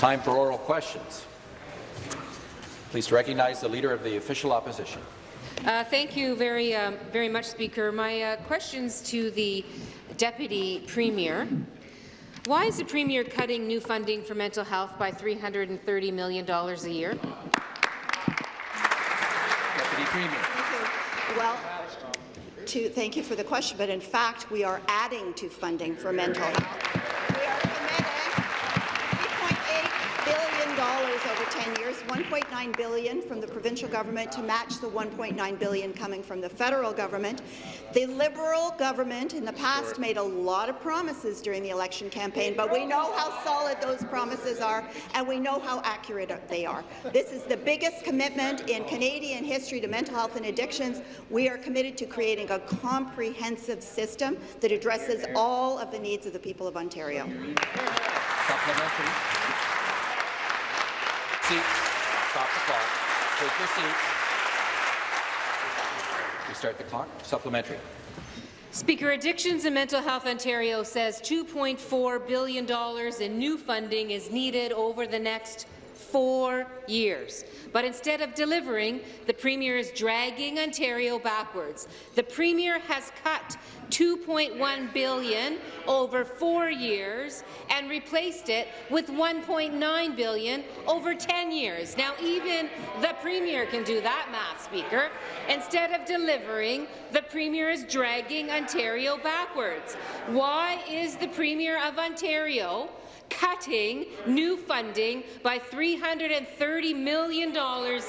time for oral questions. Please recognize the Leader of the Official Opposition. Uh, thank you very, um, very much, Speaker. My uh, questions to the Deputy Premier. Why is the Premier cutting new funding for mental health by $330 million a year? Deputy Premier. Well, to, thank you for the question, but in fact, we are adding to funding for mental health. We are committing $3.8 billion over 10 years, 1.9 billion from the provincial government to match the 1.9 billion coming from the federal government. The Liberal government in the past made a lot of promises during the election campaign, but we know how solid those promises are, and we know how accurate they are. This is the biggest commitment in Canadian history to mental health and addictions. We are committed to creating a comprehensive system that addresses all of the needs of the people of Ontario. Stop the clock. Take your seat. We start the clock. Supplementary. Speaker, Addictions and Mental Health Ontario says $2.4 billion in new funding is needed over the next four years. But instead of delivering, the Premier is dragging Ontario backwards. The Premier has cut 2.1 billion over four years and replaced it with 1.9 billion over 10 years. Now, even the Premier can do that math, Speaker. Instead of delivering, the Premier is dragging Ontario backwards. Why is the Premier of Ontario cutting new funding by $330 million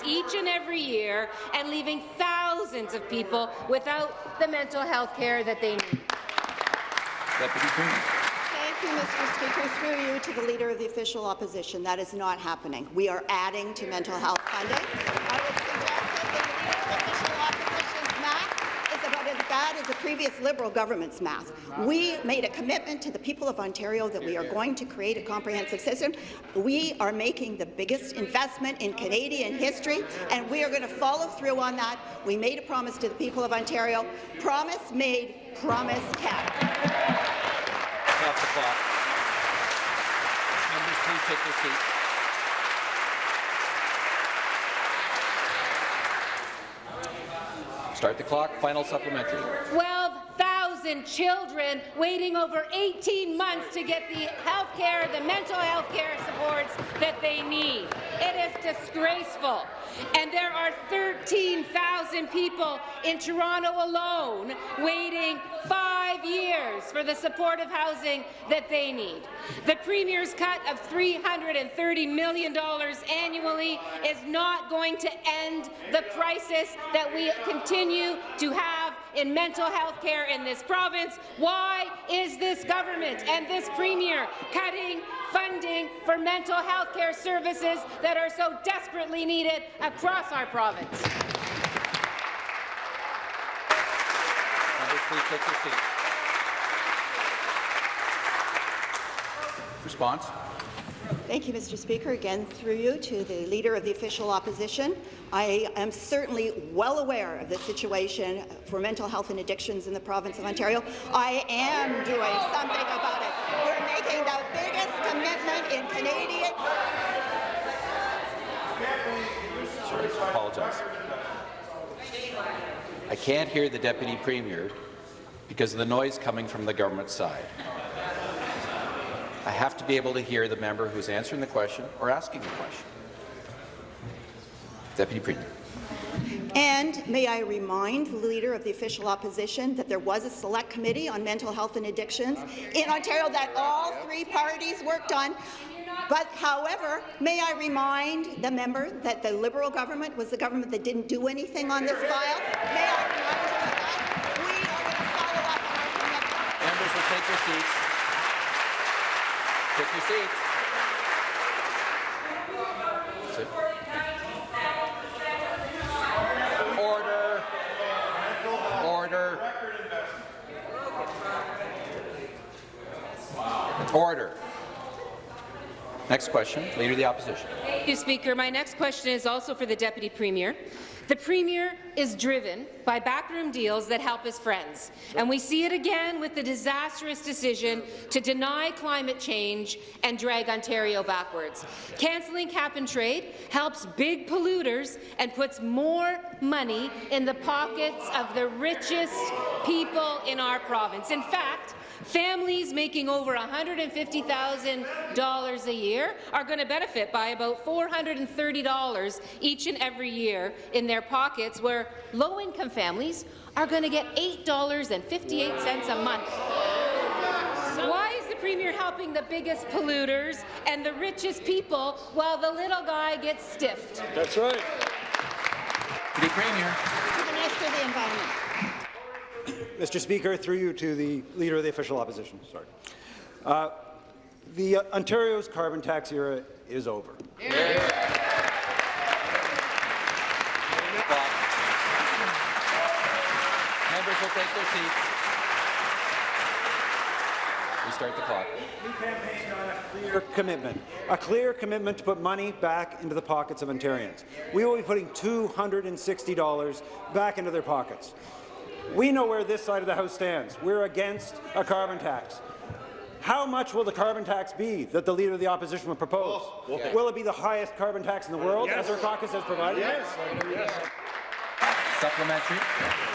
each and every year and leaving thousands of people without the mental health care that they need. Deputy Premier. Thank you, Mr. Speaker. Through you to the Leader of the Official Opposition. That is not happening. We are adding to mental health funding. I would suggest that the Leader of the Official Opposition's math is as bad the previous Liberal government's math. We made a commitment to the people of Ontario that we are going to create a comprehensive system. We are making the biggest investment in Canadian history, and we are going to follow through on that. We made a promise to the people of Ontario. Promise made, promise kept. Please take your. Start the clock. Final supplementary. 12,000 children waiting over 18 months to get the health care, the mental health care supports that they need. It is disgraceful. And there are 13,000 people in Toronto alone waiting five years for the supportive housing that they need. The Premier's cut of $330 million annually is not going to end the crisis that we continue to have in mental health care in this province. Why is this government and this Premier cutting funding for mental health care services that are so desperately needed across our province? Response. Thank you, Mr. Speaker. Again, through you to the Leader of the Official Opposition. I am certainly well aware of the situation for mental health and addictions in the province of Ontario. I am doing something about it. We're making the biggest commitment in Canadian Sorry, I apologize. I can't hear the Deputy Premier because of the noise coming from the government side. I have to be able to hear the member who's answering the question or asking the question. Deputy Premier. And may I remind the Leader of the Official Opposition that there was a select committee on mental health and addictions in Ontario that all three parties worked on. But, however, may I remind the member that the Liberal government was the government that didn't do anything on this file? May I remind you of that? We are going to follow up on our commitment. Members will take your seats. Take your seats. Order. Order. Order. Next question, Leader of the Opposition. Thank you, Speaker. My next question is also for the Deputy Premier. The Premier is driven by backroom deals that help his friends, and we see it again with the disastrous decision to deny climate change and drag Ontario backwards. Cancelling cap-and-trade helps big polluters and puts more money in the pockets of the richest people in our province. In fact, Families making over $150,000 a year are going to benefit by about $430 each and every year in their pockets, where low-income families are going to get $8.58 a month. Why is the Premier helping the biggest polluters and the richest people while the little guy gets stiffed? That's right. Deputy Premier. To the Minister of the Environment. Mr. Speaker, through you to the Leader of the Official Opposition. Sorry. Uh, the uh, Ontario's carbon tax era is over. Members will take their seats. Restart the clock. clear commitment, a clear commitment to put money back into the pockets of Ontarians. We will be putting $260 back into their pockets. We know where this side of the House stands. We're against a carbon tax. How much will the carbon tax be that the Leader of the Opposition will propose? Will it be the highest carbon tax in the world, as our caucus has provided? Yes. Supplementary.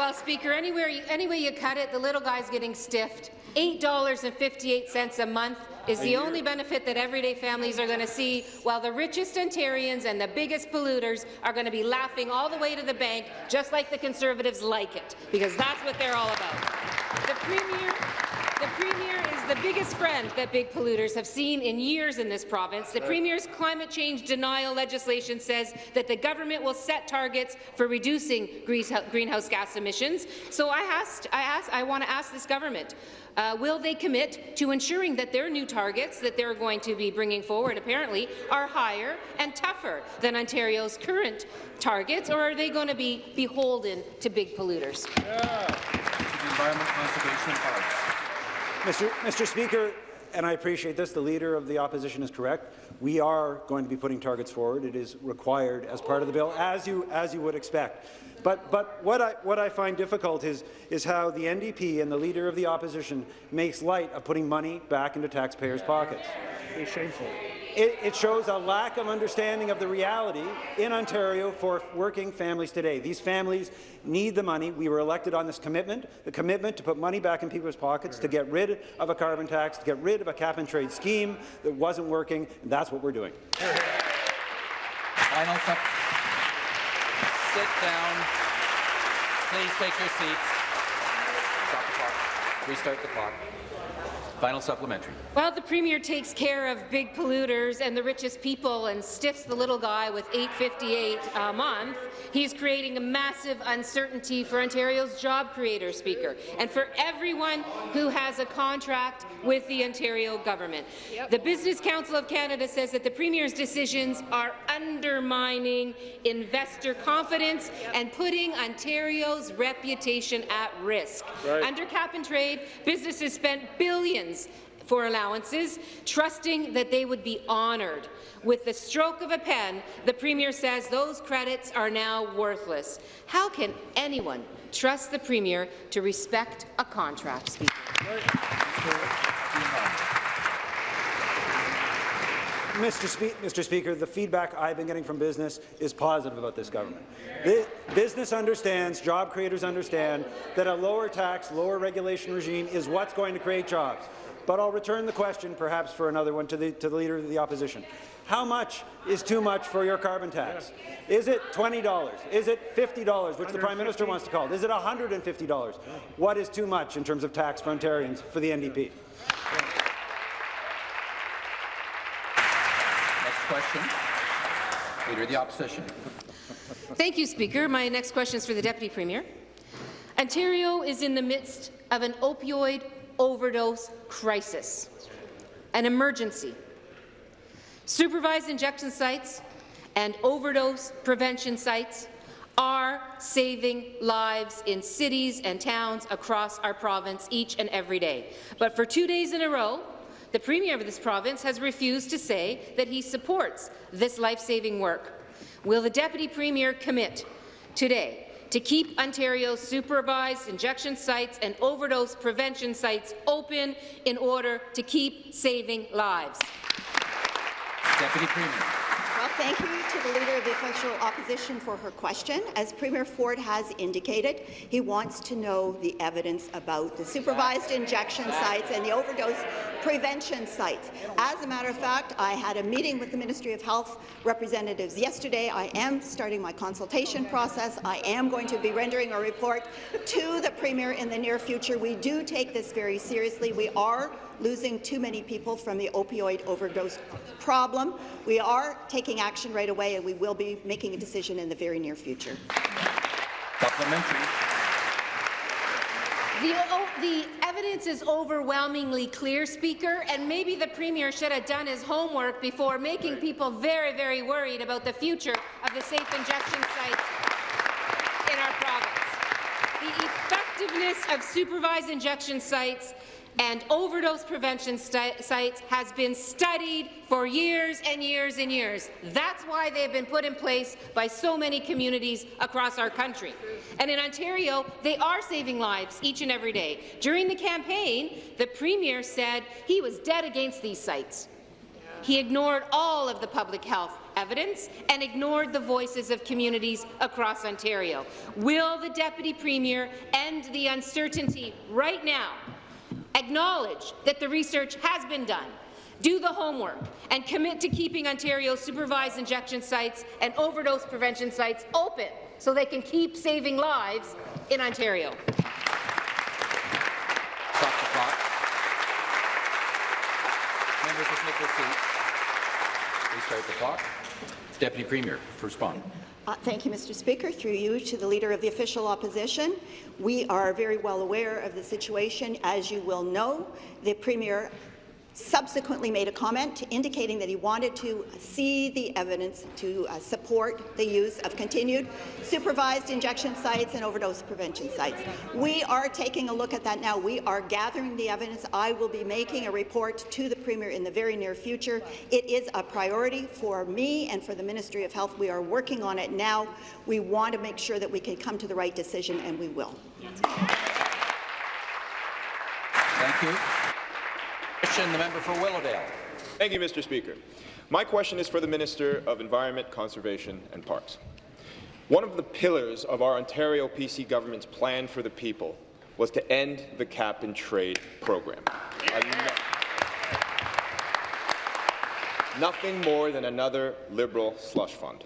Well, Speaker, anywhere you, any way you cut it, the little guy's getting stiffed. $8.58 a month is the only benefit that everyday families are going to see, while the richest Ontarians and the biggest polluters are going to be laughing all the way to the bank, just like the Conservatives like it, because that's what they're all about. The Premier, the Premier is the biggest friend that big polluters have seen in years in this province. The Premier's climate change denial legislation says that the government will set targets for reducing greenhouse gas emissions. So I asked, I asked, I want to ask this government, uh, will they commit to ensuring that their new targets that they're going to be bringing forward, apparently, are higher and tougher than Ontario's current targets, or are they going to be beholden to big polluters? Environment, Conservation and Parks. Mr. Mr. Speaker, and I appreciate this, the Leader of the Opposition is correct. We are going to be putting targets forward. It is required as part of the bill, as you, as you would expect. But, but what, I, what I find difficult is, is how the NDP and the Leader of the Opposition makes light of putting money back into taxpayers' pockets. It's shameful. It, it, shows a lack of understanding of the reality in Ontario for working families today. These families need the money. We were elected on this commitment, the commitment to put money back in people's pockets, to get rid of a carbon tax, to get rid of a cap-and-trade scheme that wasn't working, and that's what we're doing. Final Sit down. Please take your seats. Stop the clock. Restart the clock. Final supplementary. While the Premier takes care of big polluters and the richest people and stiffs the little guy with 858 a month, he's creating a massive uncertainty for Ontario's job creators, Speaker, and for everyone who has a contract with the Ontario government. Yep. The Business Council of Canada says that the Premier's decisions are undermining investor confidence yep. and putting Ontario's reputation at risk. Right. Under cap-and-trade, businesses spent billions for allowances, trusting that they would be honoured. With the stroke of a pen, the Premier says those credits are now worthless. How can anyone trust the Premier to respect a contract? Mr. Spe Mr. Speaker, the feedback I've been getting from business is positive about this government. Business understands, job creators understand, that a lower tax, lower regulation regime is what's going to create jobs. But I'll return the question, perhaps for another one, to the, to the Leader of the Opposition. How much is too much for your carbon tax? Is it $20? Is it $50, which the Prime Minister wants to call it? Is it $150? What is too much in terms of tax for Ontarians for the NDP? Next question. Leader of the Opposition. Thank you, Speaker. My next question is for the Deputy Premier. Ontario is in the midst of an opioid overdose crisis, an emergency. Supervised injection sites and overdose prevention sites are saving lives in cities and towns across our province each and every day. But for two days in a row, The Premier of this province has refused to say that he supports this life-saving work. Will the Deputy Premier commit today to keep Ontario's supervised injection sites and overdose prevention sites open in order to keep saving lives? Deputy Premier. Well, thank you to the Leader of the Official Opposition for her question. As Premier Ford has indicated, he wants to know the evidence about the supervised injection sites and the overdose prevention sites. As a matter of fact, I had a meeting with the Ministry of Health representatives yesterday. I am starting my consultation process. I am going to be rendering a report to the Premier in the near future. We do take this very seriously. We are losing too many people from the opioid overdose problem. We are taking action right away, and we will be making a decision in the very near future. Supplementary. The, o- the evidence is overwhelmingly clear, Speaker, and maybe the Premier should have done his homework before making people very, very worried about the future of the safe injection sites in our province. The effectiveness of supervised injection sites and overdose prevention sites has been studied for years and years and years. That's why they have been put in place by so many communities across our country. And in Ontario, they are saving lives each and every day. During the campaign, the Premier said he was dead against these sites. He ignored all of the public health evidence and ignored the voices of communities across Ontario. Will the Deputy Premier end the uncertainty right now acknowledge that the research has been done, do the homework, and commit to keeping Ontario's supervised injection sites and overdose prevention sites open so they can keep saving lives in Ontario. Stop the clock. Members will take their seats. Please start the clock. Deputy Premier, respond. Uh, Thank you, Mr. Speaker. Through you to the Leader of the Official Opposition, we are very well aware of the situation. As you will know, the Premier subsequently made a comment indicating that he wanted to see the evidence to uh, support the use of continued supervised injection sites and overdose prevention sites. We are taking a look at that now. We are gathering the evidence. I will be making a report to the Premier in the very near future. It is a priority for me and for the Ministry of Health. We are working on it now. We want to make sure that we can come to the right decision, and we will. Thank you. Question, the member for Willowdale. Thank you, Mr. Speaker. My question is for the Minister of Environment, Conservation and Parks. One of the pillars of our Ontario PC government's plan for the people was to end the cap-and-trade program. Ano- Nothing more than another Liberal slush fund.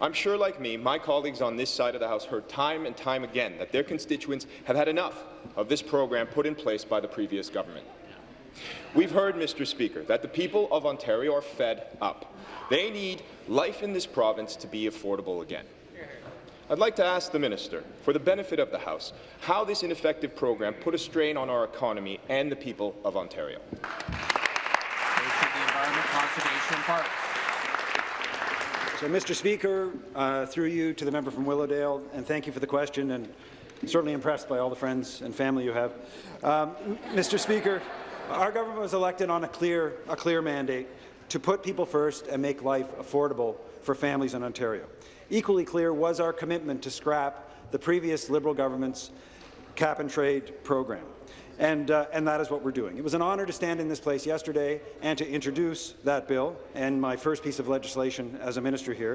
I'm sure, like me, my colleagues on this side of the House heard time and time again that their constituents have had enough of this program put in place by the previous government. We've heard, Mr. Speaker, that the people of Ontario are fed up. They need life in this province to be affordable again. I'd like to ask the minister, for the benefit of the House, how this ineffective program put a strain on our economy and the people of Ontario. Minister of the Environment, Conservation and Parks. So, Mr. Speaker, uh, through you to the member from Willowdale, and thank you for the question, and certainly impressed by all the friends and family you have. Um, Mr. Speaker, our government was elected on a clear, a clear mandate to put people first and make life affordable for families in Ontario. Equally clear was our commitment to scrap the previous Liberal government's cap-and-trade program. And, uh, and that is what we're doing. It was an honour to stand in this place yesterday and to introduce that bill and my first piece of legislation as a minister here.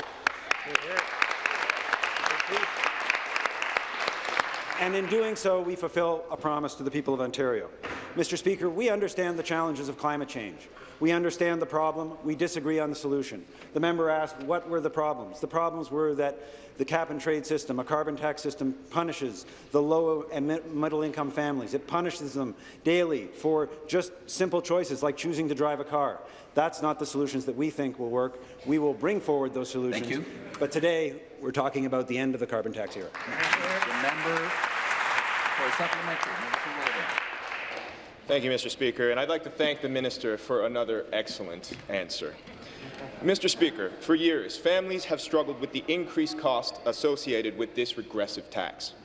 And in doing so, we fulfill a promise to the people of Ontario. Mr. Speaker, we understand the challenges of climate change. We understand the problem. We disagree on the solution. The member asked what were the problems. The problems were that the cap-and-trade system, a carbon tax system, punishes the low and middle-income families. It punishes them daily for just simple choices like choosing to drive a car. That's not the solutions that we think will work. We will bring forward those solutions. Thank you. But today, we're talking about the end of the carbon tax era. Member for supplementary, member for Willowdale. Thank you, Mr. Speaker, and I'd like to thank the minister for another excellent answer. Mr. Speaker, for years, families have struggled with the increased cost associated with this regressive tax.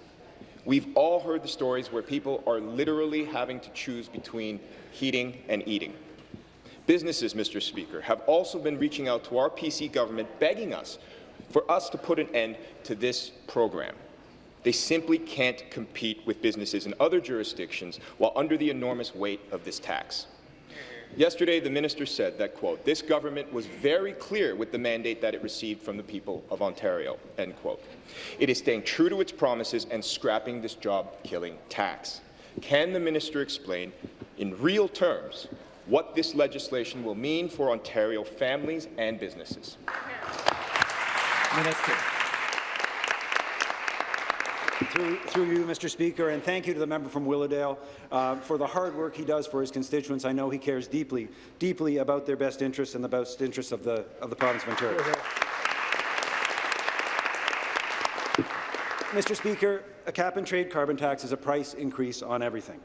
We've all heard the stories where people are literally having to choose between heating and eating. Businesses, Mr. Speaker, have also been reaching out to our PC government begging us for us to put an end to this program. They simply can't compete with businesses in other jurisdictions while under the enormous weight of this tax. Yesterday, the minister said that, quote, this government was very clear with the mandate that it received from the people of Ontario, end quote. It is staying true to its promises and scrapping this job-killing tax. Can the minister explain, in real terms, what this legislation will mean for Ontario families and businesses? Minister. Through, through you, Mr. Speaker, and thank you to the member from Willowdale uh, for the hard work he does for his constituents. I know he cares deeply, deeply about their best interests and the best interests of the, of the province of Ontario. Mr. Speaker, a cap-and-trade carbon tax is a price increase on everything.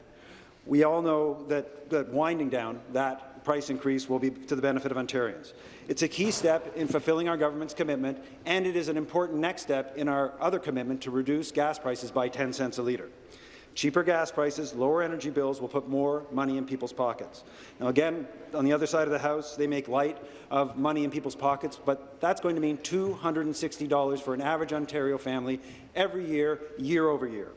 We all know that, that winding down that price increase will be to the benefit of Ontarians. It's a key step in fulfilling our government's commitment, and it is an important next step in our other commitment to reduce gas prices by 10 cents a litre. Cheaper gas prices, lower energy bills will put more money in people's pockets. Now, again, on the other side of the House, they make light of money in people's pockets, but that's going to mean $260 for an average Ontario family every year, year over year.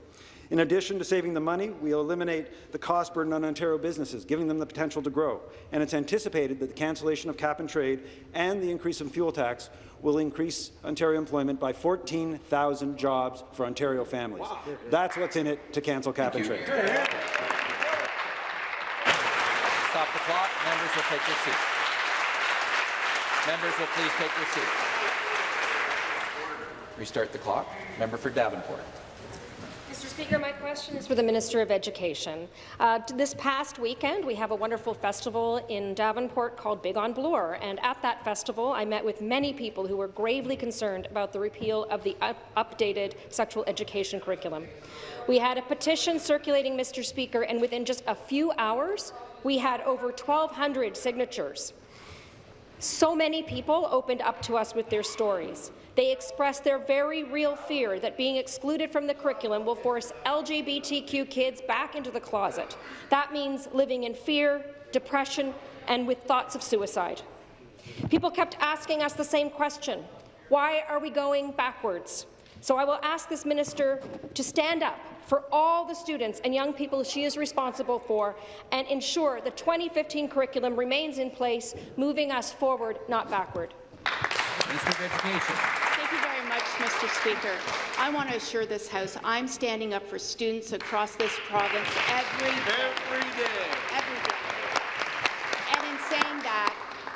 In addition to saving the money, we'll eliminate the cost burden on Ontario businesses, giving them the potential to grow. And it's anticipated that the cancellation of cap and trade and the increase in fuel tax will increase Ontario employment by 14,000 jobs for Ontario families. Wow. That's what's in it to cancel cap Thank and you. trade. Stop the clock. Members will take their seats. Members will please take their seats. Restart the clock. Member for Davenport. Mr. Speaker, my question is for the Minister of Education. Uh, this past weekend, we have a wonderful festival in Davenport called Big on Bloor, and at that festival, I met with many people who were gravely concerned about the repeal of the up updated sexual education curriculum. We had a petition circulating, Mr. Speaker, and within just a few hours, we had over 1,200 signatures. So many people opened up to us with their stories. They expressed their very real fear that being excluded from the curriculum will force LGBTQ kids back into the closet. That means living in fear, depression, and with thoughts of suicide. People kept asking us the same question. Why are we going backwards? So I will ask this minister to stand up for all the students and young people she is responsible for and ensure the 2015 curriculum remains in place, moving us forward, not backward. Minister of Education. Thank you very much, Mr. Speaker. I want to assure this House I'm standing up for students across this province every Every day. every day. And in saying that,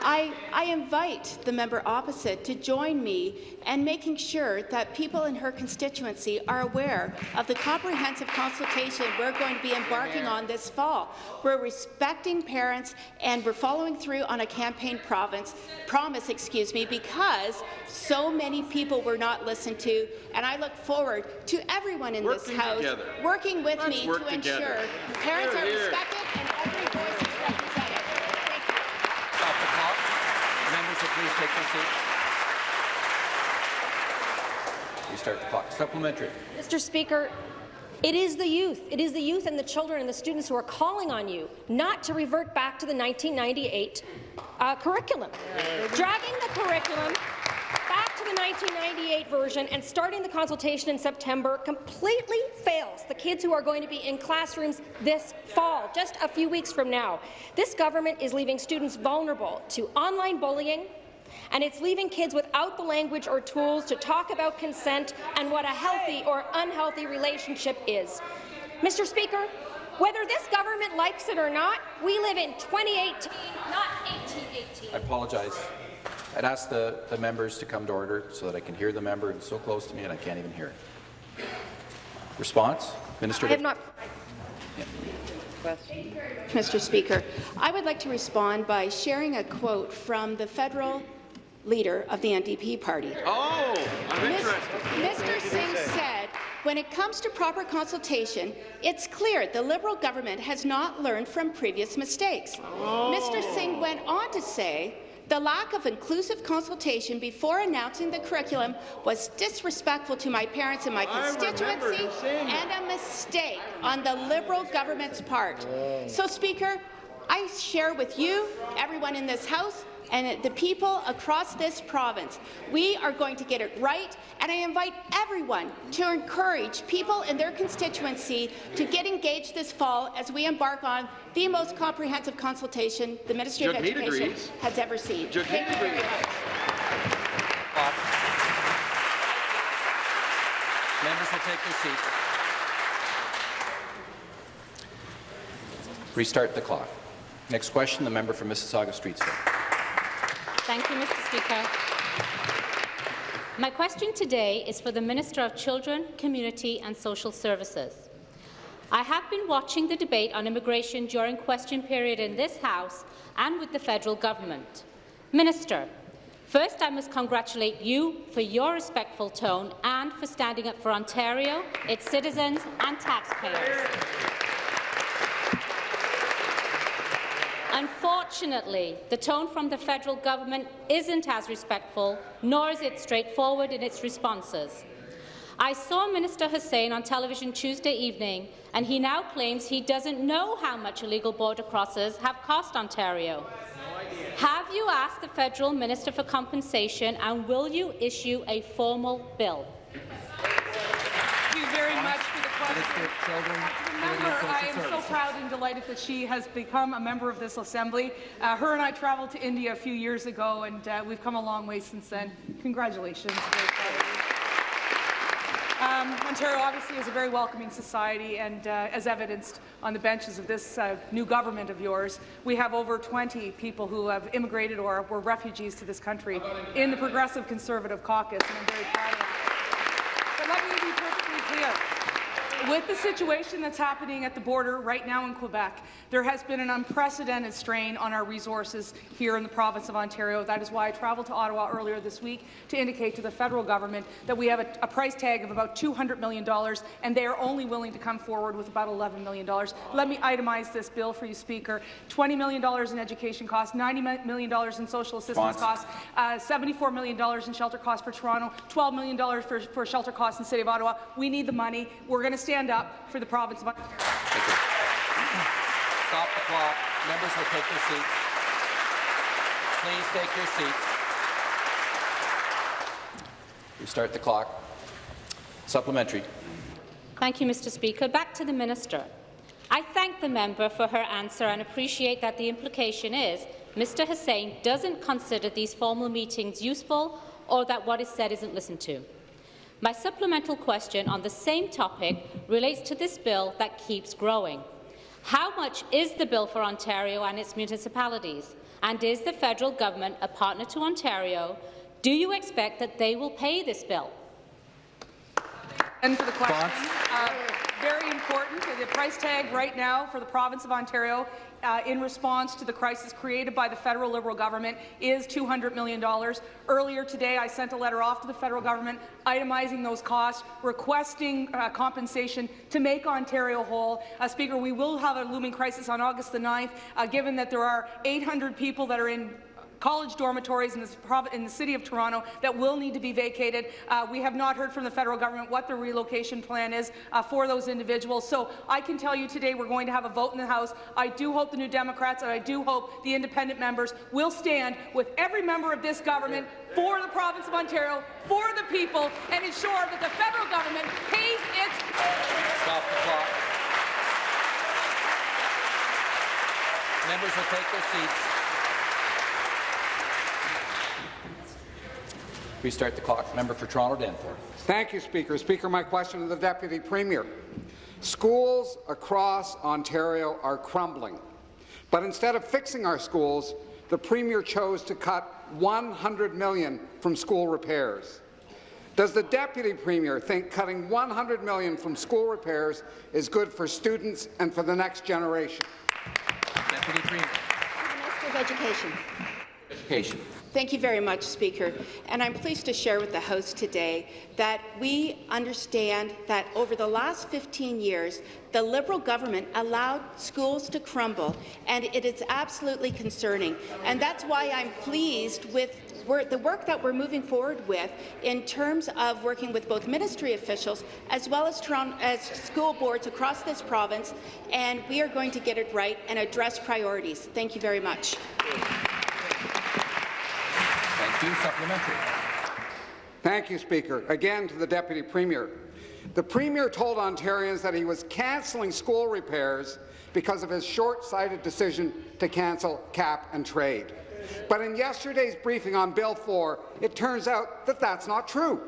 I, I invite the member opposite to join me in making sure that people in her constituency are aware of the comprehensive consultation we're going to be embarking on this fall. We're respecting parents and we're following through on a campaign province, promise excuse me, because so many people were not listened to, and I look forward to everyone in this House together. working with Let's me work to ensure parents Here, are respected and every voice is represented. Thank you. Stop the clock. Members will please take their seats. Restart the clock. Supplementary. Mr. Speaker, it is the youth, it is the youth and the children and the students who are calling on you not to revert back to the 1998 uh, curriculum. Dragging the curriculum back to the 1998 version and starting the consultation in September completely fails the kids who are going to be in classrooms this fall, just a few weeks from now. This government is leaving students vulnerable to online bullying, and it's leaving kids without the language or tools to talk about consent and what a healthy or unhealthy relationship is. Mr. Speaker, whether this government likes it or not, we live in 2018, not 1818. I apologize. I'd ask the, the members to come to order so that I can hear the member. It's so close to me and I can't even hear it. Response? Minister. I have not. Mr. Speaker, I would like to respond by sharing a quote from the federal leader of the NDP party. Oh, I'm Mis- interested. Mr. Singh said, when it comes to proper consultation, it's clear the Liberal government has not learned from previous mistakes. Mr. Singh went on to say, the lack of inclusive consultation before announcing the curriculum was disrespectful to my parents and my constituency and a mistake on the Liberal government's part. So, Speaker, I share with you, everyone in this House, and the people across this province. We are going to get it right, and I invite everyone to encourage people in their constituency to get engaged this fall as we embark on the most comprehensive consultation the Ministry of Education agrees. has ever seen. Jagmeet Thank you very much. Members will take their seats. Restart the clock. Next question, the member for Mississauga Streetsville. Thank you, Mr. Speaker. My question today is for the Minister of Children, Community and Social Services. I have been watching the debate on immigration during question period in this House and with the federal government. Minister, first I must congratulate you for your respectful tone and for standing up for Ontario, its citizens and taxpayers. Unfortunately, the tone from the federal government isn't as respectful, nor is it straightforward in its responses. I saw Minister Hussen on television Tuesday evening, and he now claims he doesn't know how much illegal border crossers have cost Ontario. Have you asked the federal Minister for Compensation, and will you issue a formal bill? Thank you very much for the question. Member, I am so proud and delighted that she has become a member of this Assembly. Uh, her and I traveled to India a few years ago, and uh, we've come a long way since then. Congratulations. Very proud of you. Um, Ontario obviously is a very welcoming society, and uh, as evidenced on the benches of this uh, new government of yours, we have over 20 people who have immigrated or were refugees to this country in the Progressive Conservative Caucus, and I'm very proud of that. But let me be perfectly clear. With the situation that's happening at the border right now in Quebec, there has been an unprecedented strain on our resources here in the province of Ontario. That is why I traveled to Ottawa earlier this week to indicate to the federal government that we have a, a price tag of about $200 million, and they are only willing to come forward with about $11 million. Let me itemize this bill for you, Speaker. $20 million in education costs, $90 million in social assistance costs, uh, $74 million in shelter costs for Toronto, $12 million for, for shelter costs in the City of Ottawa. We need the money. We're going to stand up for the province of Ontario. Thank you. Stop the clock. Members will take their seats. Please take your seats. Restart the clock. Supplementary. Thank you, Mr. Speaker. Back to the minister. I thank the member for her answer and appreciate that the implication is Mr Hussen doesn't consider these formal meetings useful or that what is said isn't listened to. My supplemental question on the same topic relates to this bill that keeps growing. How much is the bill for Ontario and its municipalities? And is the federal government a partner to Ontario? Do you expect that they will pay this bill? And for the question, uh, very important. The price tag right now for the province of Ontario uh, in response to the crisis created by the federal Liberal government is $200 million. Earlier today, I sent a letter off to the federal government itemizing those costs, requesting uh, compensation to make Ontario whole. Uh, Speaker, we will have a looming crisis on August the 9th, uh, given that there are 800 people that are in college dormitories in, this in the City of Toronto that will need to be vacated. Uh, we have not heard from the federal government what the relocation plan is uh, for those individuals. So I can tell you today we're going to have a vote in the House. I do hope the New Democrats and I do hope the independent members will stand with every member of this government for the province of Ontario, for the people, and ensure that the federal government pays its Stop the clock. Members will take their seats. Restart the clock. Member for Toronto Danforth. Thank you, Speaker. Speaker, my question to the Deputy Premier. Schools across Ontario are crumbling, but instead of fixing our schools, the Premier chose to cut 100 million from school repairs. Does the Deputy Premier think cutting 100 million from school repairs is good for students and for the next generation? Deputy Premier. Minister of Education. Education. Thank you very much, Speaker. And I'm pleased to share with the House today that we understand that over the last 15 years, the Liberal government allowed schools to crumble, and it is absolutely concerning. And that's why I'm pleased with the work that we're moving forward with in terms of working with both ministry officials as well as, as school boards across this province, and we are going to get it right and address priorities. Thank you very much. Thank you. Supplementary. Thank you, Speaker. Again to the Deputy Premier. The Premier told Ontarians that he was cancelling school repairs because of his short-sighted decision to cancel cap and trade. But in yesterday's briefing on Bill 4, it turns out that that's not true.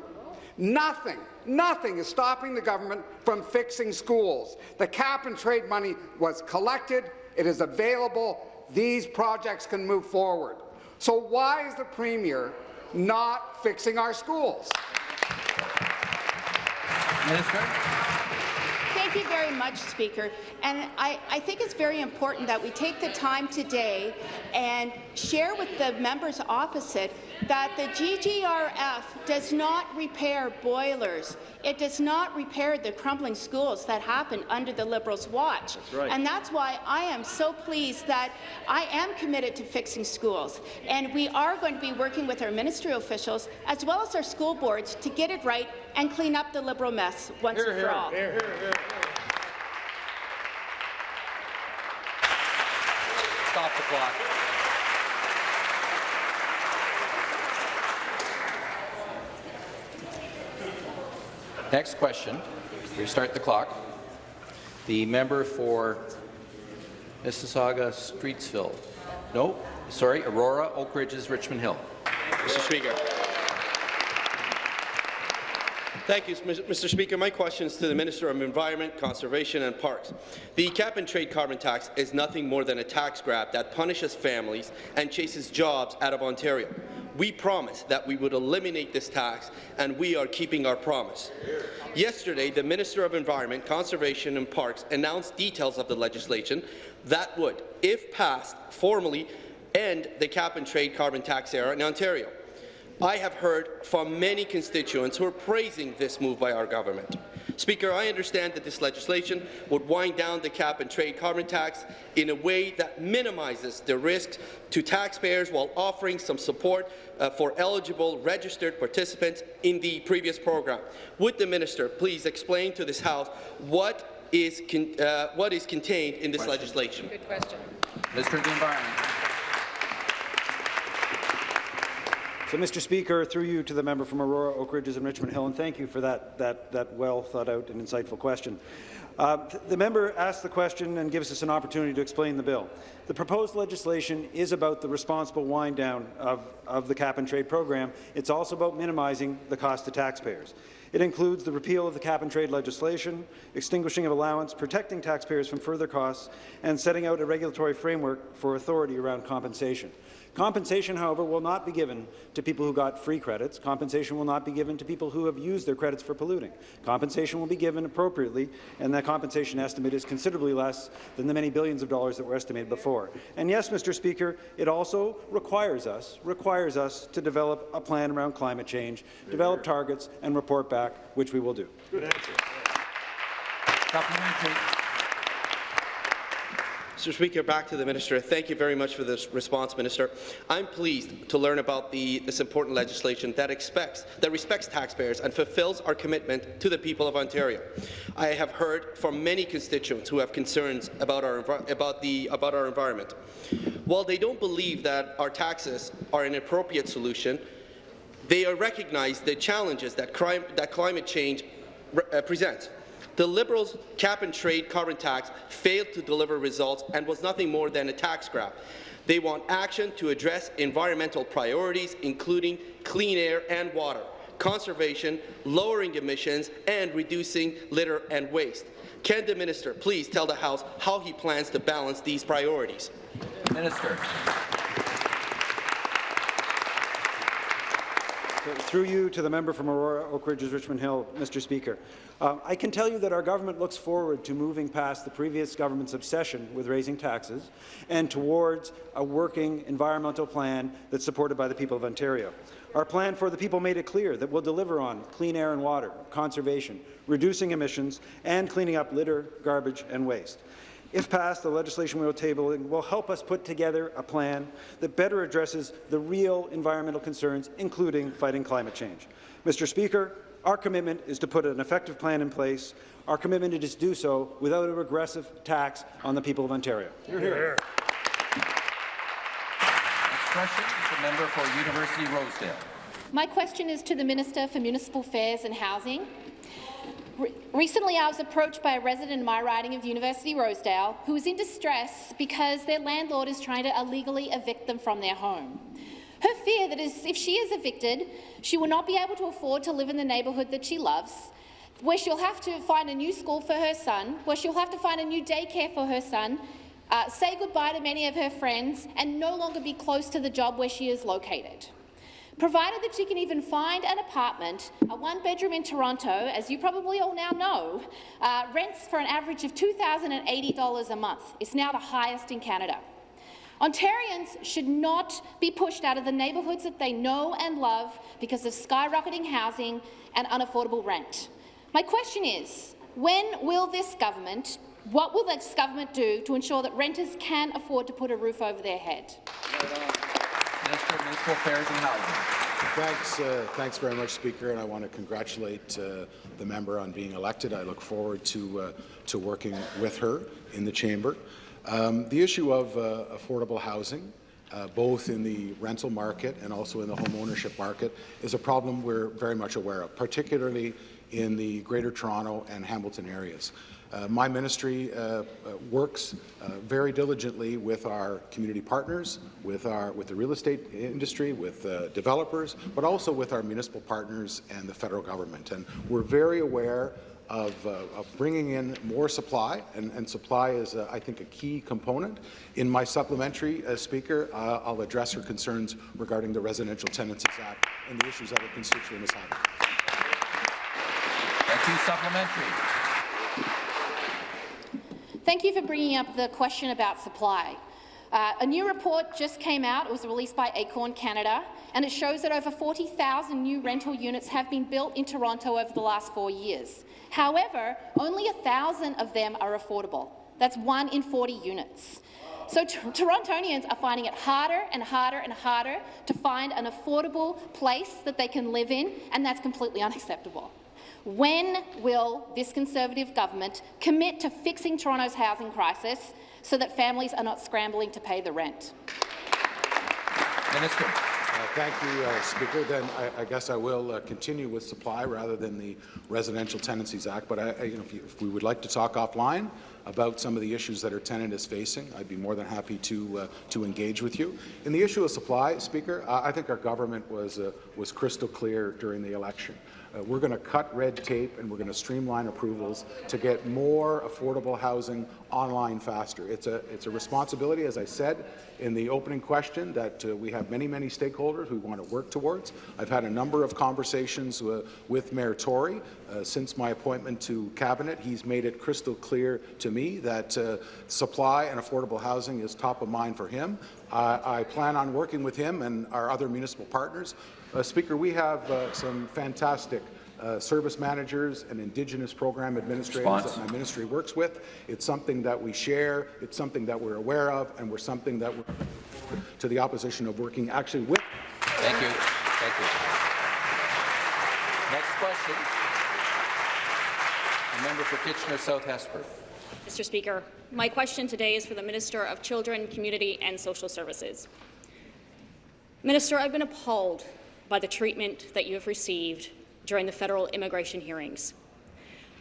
Nothing, nothing is stopping the government from fixing schools. The cap and trade money was collected. It is available. These projects can move forward. So why is the Premier not fixing our schools? Minister. Thank you very much, Speaker. And I, I, think it's very important that we take the time today and share with the members opposite that the GGRF does not repair boilers. It does not repair the crumbling schools that happened under the Liberals' watch. That's right. And that's why I am so pleased that I am committed to fixing schools. And we are going to be working with our ministry officials as well as our school boards to get it right and clean up the Liberal mess once Hear, and for hear, all. hear, hear, hear. Stop the clock. Next question. Restart the clock. The member for Mississauga Streetsville. No, sorry, Aurora, Oak Ridges, Richmond Hill. Mr. Speaker. Thank you, Mr. Speaker. My question is to the Minister of Environment, Conservation and Parks. The cap-and-trade carbon tax is nothing more than a tax grab that punishes families and chases jobs out of Ontario. We promised that we would eliminate this tax, and we are keeping our promise. Yesterday, the Minister of Environment, Conservation and Parks announced details of the legislation that would, if passed, formally end the cap-and-trade carbon tax era in Ontario. I have heard from many constituents who are praising this move by our government. Speaker, I understand that this legislation would wind down the cap-and-trade carbon tax in a way that minimizes the risks to taxpayers while offering some support uh, for eligible registered participants in the previous program. Would the minister please explain to this House what is, uh, what is contained in this question. legislation? Good question. Minister of the Environment. So, Mr. Speaker, through you to the member from Aurora, Oak Ridges and Richmond Hill, and thank you for that, that, that well thought out and insightful question. Uh, the member asked the question and gives us an opportunity to explain the bill. The proposed legislation is about the responsible wind down of, of the cap-and-trade program. It's also about minimizing the cost to taxpayers. It includes the repeal of the cap-and-trade legislation, extinguishing of allowance, protecting taxpayers from further costs, and setting out a regulatory framework for authority around compensation. Compensation, however, will not be given to people who got free credits. Compensation will not be given to people who have used their credits for polluting. Compensation will be given appropriately, and that compensation estimate is considerably less than the many billions of dollars that were estimated before. And yes, Mr. Speaker, it also requires us, requires us to develop a plan around climate change, develop targets, and report back, which we will do. Good answer. Mr. Speaker, back to the minister. Thank you very much for this response, Minister. I'm pleased to learn about the, this important legislation that expects that respects taxpayers and fulfills our commitment to the people of Ontario. I have heard from many constituents who have concerns about our about the about our environment. While they don't believe that our taxes are an appropriate solution, they recognize the challenges that, crime, that climate change uh, presents. The Liberals' cap-and-trade carbon tax failed to deliver results and was nothing more than a tax grab. They want action to address environmental priorities, including clean air and water, conservation, lowering emissions, and reducing litter and waste. Can the minister please tell the House how he plans to balance these priorities? Minister. Through you to the member from Aurora Oak Ridges Richmond Hill, Mr. Speaker. Uh, I can tell you that our government looks forward to moving past the previous government's obsession with raising taxes and towards a working environmental plan that's supported by the people of Ontario. Our plan for the people made it clear that we'll deliver on clean air and water, conservation, reducing emissions, and cleaning up litter, garbage, and waste. If passed, the legislation we will table will help us put together a plan that better addresses the real environmental concerns, including fighting climate change. Mr. Speaker, our commitment is to put an effective plan in place. Our commitment is to do so without a regressive tax on the people of Ontario. Hear, hear. Next question is the member for University Rosedale. My question is to the Minister for Municipal Affairs and Housing. Recently, I was approached by a resident in my riding of University Rosedale who is in distress because their landlord is trying to illegally evict them from their home. Her fear that is, if she is evicted, she will not be able to afford to live in the neighbourhood that she loves, where she'll have to find a new school for her son, where she'll have to find a new daycare for her son, uh, say goodbye to many of her friends, and no longer be close to the job where she is located. Provided that she can even find an apartment, a one-bedroom in Toronto, as you probably all now know, uh, rents for an average of $2,080 a month. It's now the highest in Canada. Ontarians should not be pushed out of the neighbourhoods that they know and love because of skyrocketing housing and unaffordable rent. My question is, when will this government, what will this government do to ensure that renters can afford to put a roof over their head? Minister of Municipal Affairs and Housing. Thanks, uh, thanks very much, Speaker, and I want to congratulate uh, the member on being elected. I look forward to uh, to working with her in the chamber. Um, the issue of uh, affordable housing, uh, both in the rental market and also in the home ownership market, is a problem we're very much aware of, particularly in the Greater Toronto and Hamilton areas. Uh, my ministry uh, uh, works very diligently with our community partners, with our with the real estate industry, with developers, but also with our municipal partners and the federal government. And we're very aware of, uh, of, bringing in more supply, and, and supply is, uh, I think, a key component. In my supplementary, uh, Speaker, I'll address her concerns regarding the Residential Tenancies Act and the issues that her constituent is having. Thank you. Supplementary. Thank you for bringing up the question about supply. Uh, a new report just came out. It was released by Acorn Canada, and it shows that over 40,000 new rental units have been built in Toronto over the last four years. However, only 1,000 of them are affordable. That's one in 40 units. So Torontonians are finding it harder and harder and harder to find an affordable place that they can live in, and that's completely unacceptable. When will this Conservative government commit to fixing Toronto's housing crisis so that families are not scrambling to pay the rent? Minister. Uh, thank you, uh, Speaker. Then I, I, guess I will uh, continue with supply rather than the Residential Tenancies Act. But I, I, you know, if, you, if, we would like to talk offline about some of the issues that our tenant is facing, I'd be more than happy to uh, to engage with you. In the issue of supply, Speaker, I think our government was uh, was crystal clear during the election. Uh, we're going to cut red tape and we're going to streamline approvals to get more affordable housing online faster. It's a, it's a responsibility, as I said in the opening question, that uh, we have many, many stakeholders who want to work towards. I've had a number of conversations uh, with Mayor Tory uh, since my appointment to Cabinet. He's made it crystal clear to me that uh, supply and affordable housing is top of mind for him. I plan on working with him and our other municipal partners uh, Speaker, we have uh, some fantastic uh, service managers and Indigenous program administrators Response. that my ministry works with. It's something that we share, it's something that we're aware of, and we're something that we're to the opposition of working actually with. Thank you. Thank you. Next question. The member for Kitchener South Hespeler. Mr. Speaker, my question today is for the Minister of Children, Community and Social Services. Minister, I've been appalled by the treatment that you have received during the federal immigration hearings.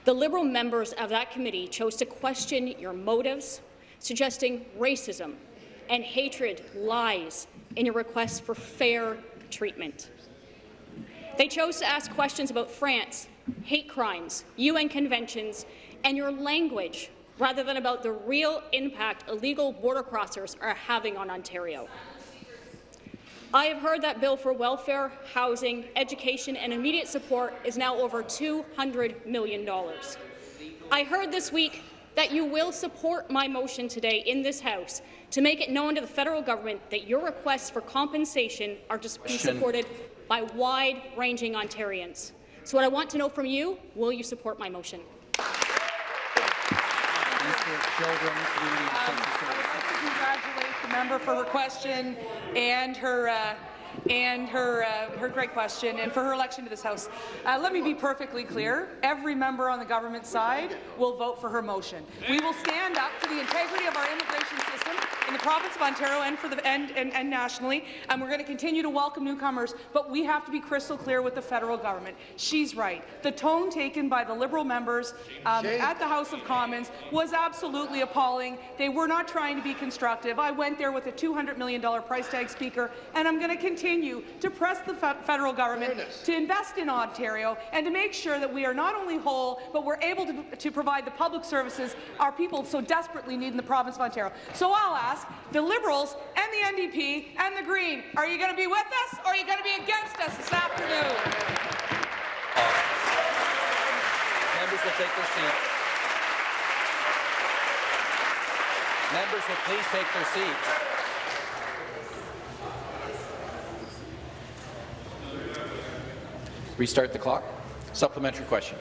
The Liberal members of that committee chose to question your motives, suggesting racism and hatred lies in your request for fair treatment. They chose to ask questions about France, hate crimes, UN conventions, and your language rather than about the real impact illegal border crossers are having on Ontario. I have heard that bill for welfare, housing, education and immediate support is now over $200 million. I heard this week that you will support my motion today in this House to make it known to the federal government that your requests for compensation are to be supported by wide-ranging Ontarians. So what I want to know from you, will you support my motion? Children, Community and Services. I'd like to congratulate the member for her question and her uh, and her uh, her great question and for her election to this House. Uh, let me be perfectly clear. Every member on the government side will vote for her motion. We will stand up for the integrity of our immigration system in the province of Ontario and for the and, and, and nationally, and we're going to continue to welcome newcomers, but we have to be crystal clear with the federal government. She's right. The tone taken by the Liberal members um, at the House of Commons was absolutely appalling. They were not trying to be constructive. I went there with a $200 million price tag speaker, and I'm going to continue to press the fe federal government Fairness. to invest in Ontario and to make sure that we are not only whole, but we're able to, to provide the public services our people so desperately need in the province of Ontario. So I'll ask the Liberals and the NDP and the Green, are you going to be with us or are you going to be against us this afternoon? Members will take their seats. Members will please take their seats. Restart the clock. Supplementary question.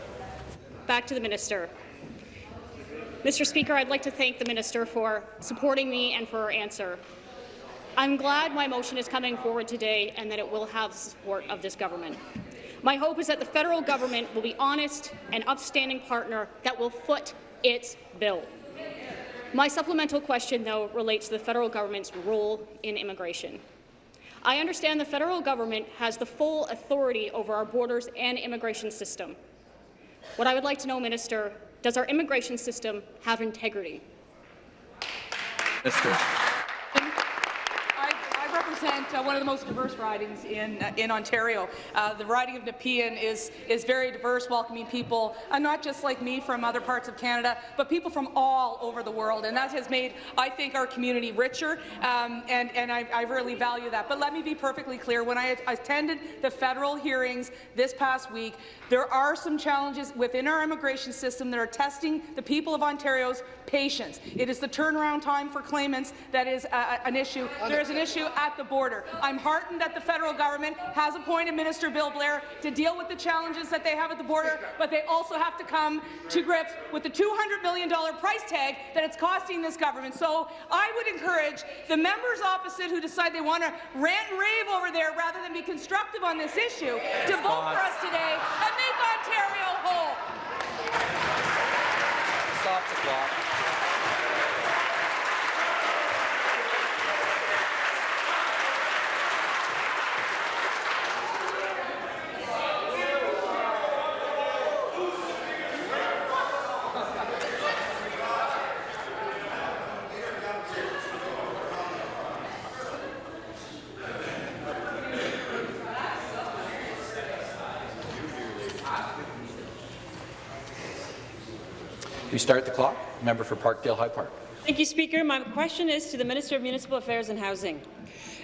Back to the minister. Mr. Speaker, I'd like to thank the minister for supporting me and for her answer. I'm glad my motion is coming forward today and that it will have the support of this government. My hope is that the federal government will be honest and upstanding partner that will foot its bill. My supplemental question, though, relates to the federal government's role in immigration. I understand the federal government has the full authority over our borders and immigration system. What I would like to know, Minister, does our immigration system have integrity? Minister. Represent uh, one of the most diverse ridings in uh, in Ontario. Uh, the riding of Nepean is is very diverse, welcoming people, uh, not just like me from other parts of Canada, but people from all over the world, and that has made, I think, our community richer, um, and and I, I really value that. But let me be perfectly clear: when I attended the federal hearings this past week, there are some challenges within our immigration system that are testing the people of Ontario's patience. It is the turnaround time for claimants that is uh, an issue. There is an issue at the border. I'm heartened that the federal government has appointed Minister Bill Blair to deal with the challenges that they have at the border, but they also have to come to grips with the $200 million price tag that it's costing this government. So I would encourage the members opposite who decide they want to rant and rave over there rather than be constructive on this issue to vote for us today and make Ontario whole. Stop the clock. Restart the clock. Member for Parkdale High Park. Thank you, Speaker. My question is to the Minister of Municipal Affairs and Housing.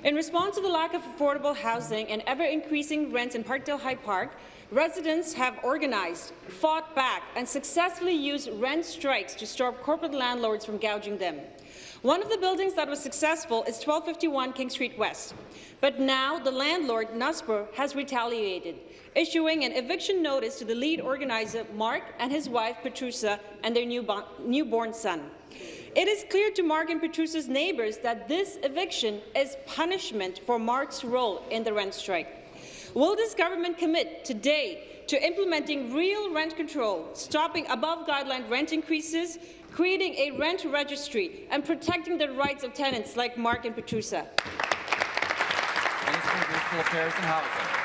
In response to the lack of affordable housing and ever-increasing rents in Parkdale High Park, residents have organized, fought back, and successfully used rent strikes to stop corporate landlords from gouging them. One of the buildings that was successful is 1251 King Street West. But now the landlord, Nusper, has retaliated, issuing an eviction notice to the lead organizer, Mark, and his wife, Petrusa, and their newborn son. It is clear to Mark and Petrusa's neighbours that this eviction is punishment for Mark's role in the rent strike. Will this government commit today to implementing real rent control, stopping above-guideline rent increases, creating a rent registry, and protecting the rights of tenants like Mark and Petrusa? Minister of Municipal Affairs and Housing.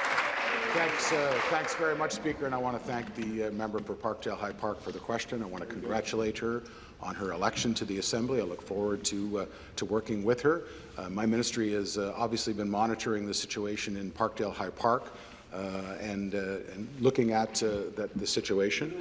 Thanks, uh, thanks very much, Speaker, and I want to thank the uh, member for Parkdale High Park for the question. I want to congratulate her on her election to the Assembly. I look forward to, uh, to working with her. Uh, my ministry has uh, obviously been monitoring the situation in Parkdale High Park. Uh, and, uh, and, looking at uh, that, the situation.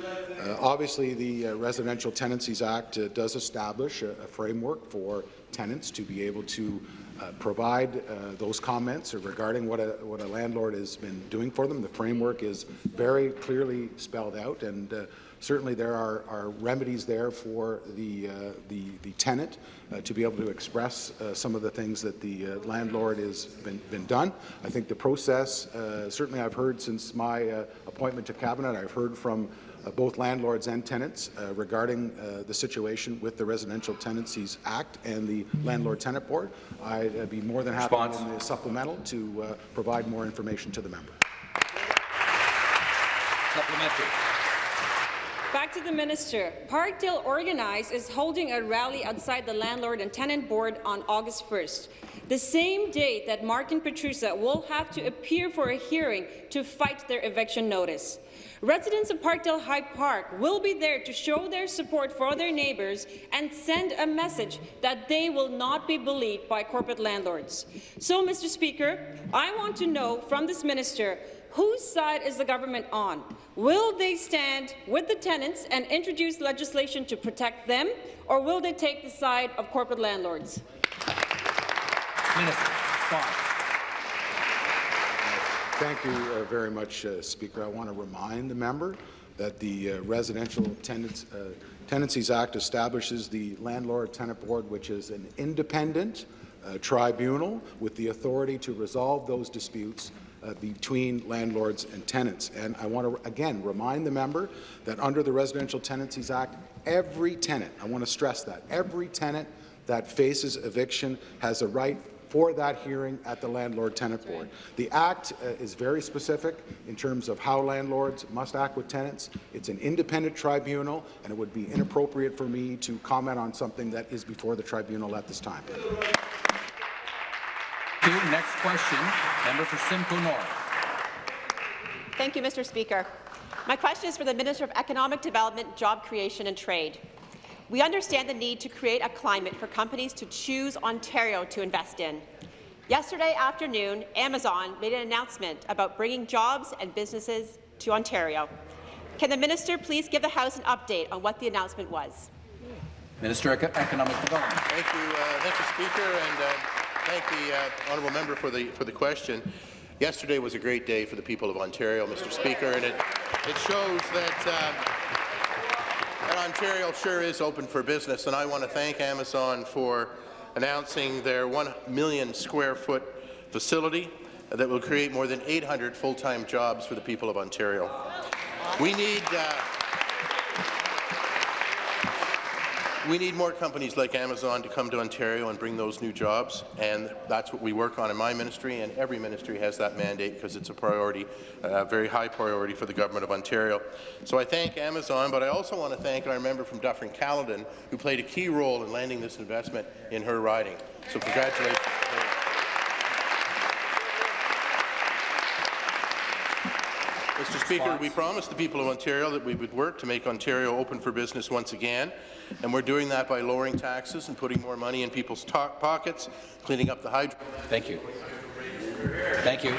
obviously, the Residential Tenancies Act does establish a, a, framework for tenants to be able to uh, provide uh, those comments regarding what a, what a landlord has been doing for them. The framework is very clearly spelled out, and uh, certainly there are, are, remedies there for the, uh, the, the, tenant uh, to be able to express uh, some of the things that the landlord has been, been, done. I think the process, certainly I've heard since my appointment to Cabinet, I've heard from uh, both landlords and tenants uh, regarding uh, the situation with the Residential Tenancies Act and the Landlord-Tenant Board. I'd be more than happy Response. in the supplemental to provide more information to the member. Supplementary. Back to the minister. Parkdale Organize is holding a rally outside the Landlord and Tenant Board on August 1st, the same date that Mark and Petrusa will have to appear for a hearing to fight their eviction notice. Residents of Parkdale High Park will be there to show their support for their neighbours and send a message that they will not be bullied by corporate landlords. So, Mr. Speaker, I want to know from this minister whose side is the government on? Will they stand with the tenants and introduce legislation to protect them, or will they take the side of corporate landlords? Minister, response. Thank you uh, very much, uh, Speaker. I want to remind the member that the uh, Residential Tenants, uh, Tenancies Act establishes the Landlord-Tenant Board, which is an independent uh, tribunal with the authority to resolve those disputes uh, between landlords and tenants. And I want to, again, remind the member that under the Residential Tenancies Act, every tenant, I want to stress that, every tenant that faces eviction has a right for that hearing at the Landlord-Tenant Board. The Act uh, is very specific in terms of how landlords must act with tenants. It's an independent tribunal, and it would be inappropriate for me to comment on something that is before the tribunal at this time. Next question, member for Simcoe North. Thank you, Mr. Speaker. My question is for the Minister of Economic Development, Job Creation and Trade. We understand the need to create a climate for companies to choose Ontario to invest in. Yesterday afternoon, Amazon made an announcement about bringing jobs and businesses to Ontario. Can the minister please give the House an update on what the announcement was? Minister of Economic Development. Thank you, uh, thank you, Speaker, and uh, thank the uh, honourable member for the for the question. Yesterday was a great day for the people of Ontario, Mr. Speaker, and it it shows that. Uh, and Ontario sure is open for business, and I want to thank Amazon for announcing their 1 million square foot facility that will create more than 800 full-time jobs for the people of Ontario. We need uh, We need more companies like Amazon to come to Ontario and bring those new jobs, and that's what we work on in my ministry, and every ministry has that mandate because it's a priority, a very high priority for the Government of Ontario. So I thank Amazon, but I also want to thank our member from Dufferin-Caledon, who played a key role in landing this investment in her riding. So congratulations. Mr. Speaker, we promised the people of Ontario that we would work to make Ontario open for business once again, and we're doing that by lowering taxes and putting more money in people's pockets, cleaning up the hydro. Thank you. Thank you.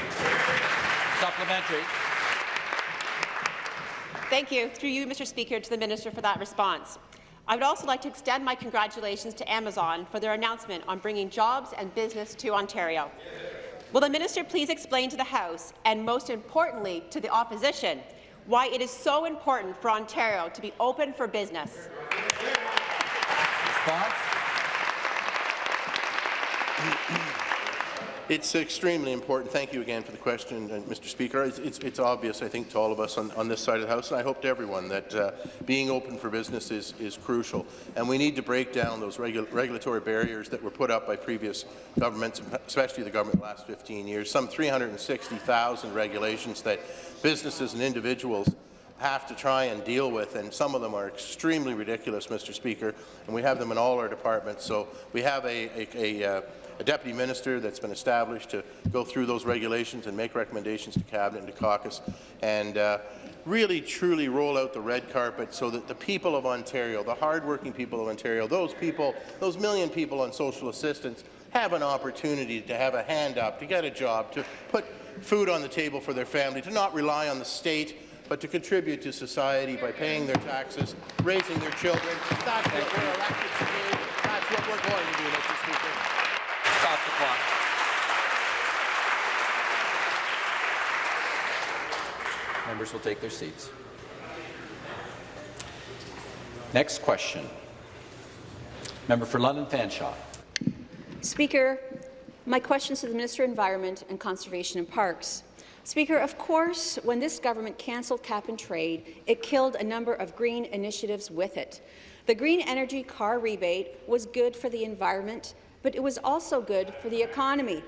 Supplementary. Thank you. Through you, Mr. Speaker, to the Minister for that response. I would also like to extend my congratulations to Amazon for their announcement on bringing jobs and business to Ontario. Will the minister please explain to the House, and most importantly to the opposition, why it is so important for Ontario to be open for business? Response? It's extremely important. Thank you again for the question, uh, Mr. Speaker. It's, it's, it's, obvious, I think, to all of us on, on, this side of the House, and I hope to everyone, that uh, being open for business is, is, crucial. And we need to break down those regu regulatory barriers that were put up by previous governments, especially the government the last 15 years. Some 360,000 regulations that businesses and individuals have to try and deal with, and some of them are extremely ridiculous, Mr. Speaker, and we have them in all our departments. So we have a, a, a, uh, a deputy minister that's been established to go through those regulations and make recommendations to Cabinet and to caucus, and uh, really truly roll out the red carpet so that the people of Ontario, the hardworking people of Ontario, those people, those million people on social assistance, have an opportunity to have a hand up, to get a job, to put food on the table for their family, to not rely on the state, but to contribute to society by paying their taxes, raising their children. That's what we're elected to do. That's what we're going to do, Mr. Speaker. Stop the clock. Members will take their seats. Next question. Member for London Fanshawe. Speaker, my question is to the Minister of Environment and Conservation and Parks. Speaker, of course, when this government cancelled cap and trade, it killed a number of green initiatives with it. The green energy car rebate was good for the environment, but it was also good for the economy.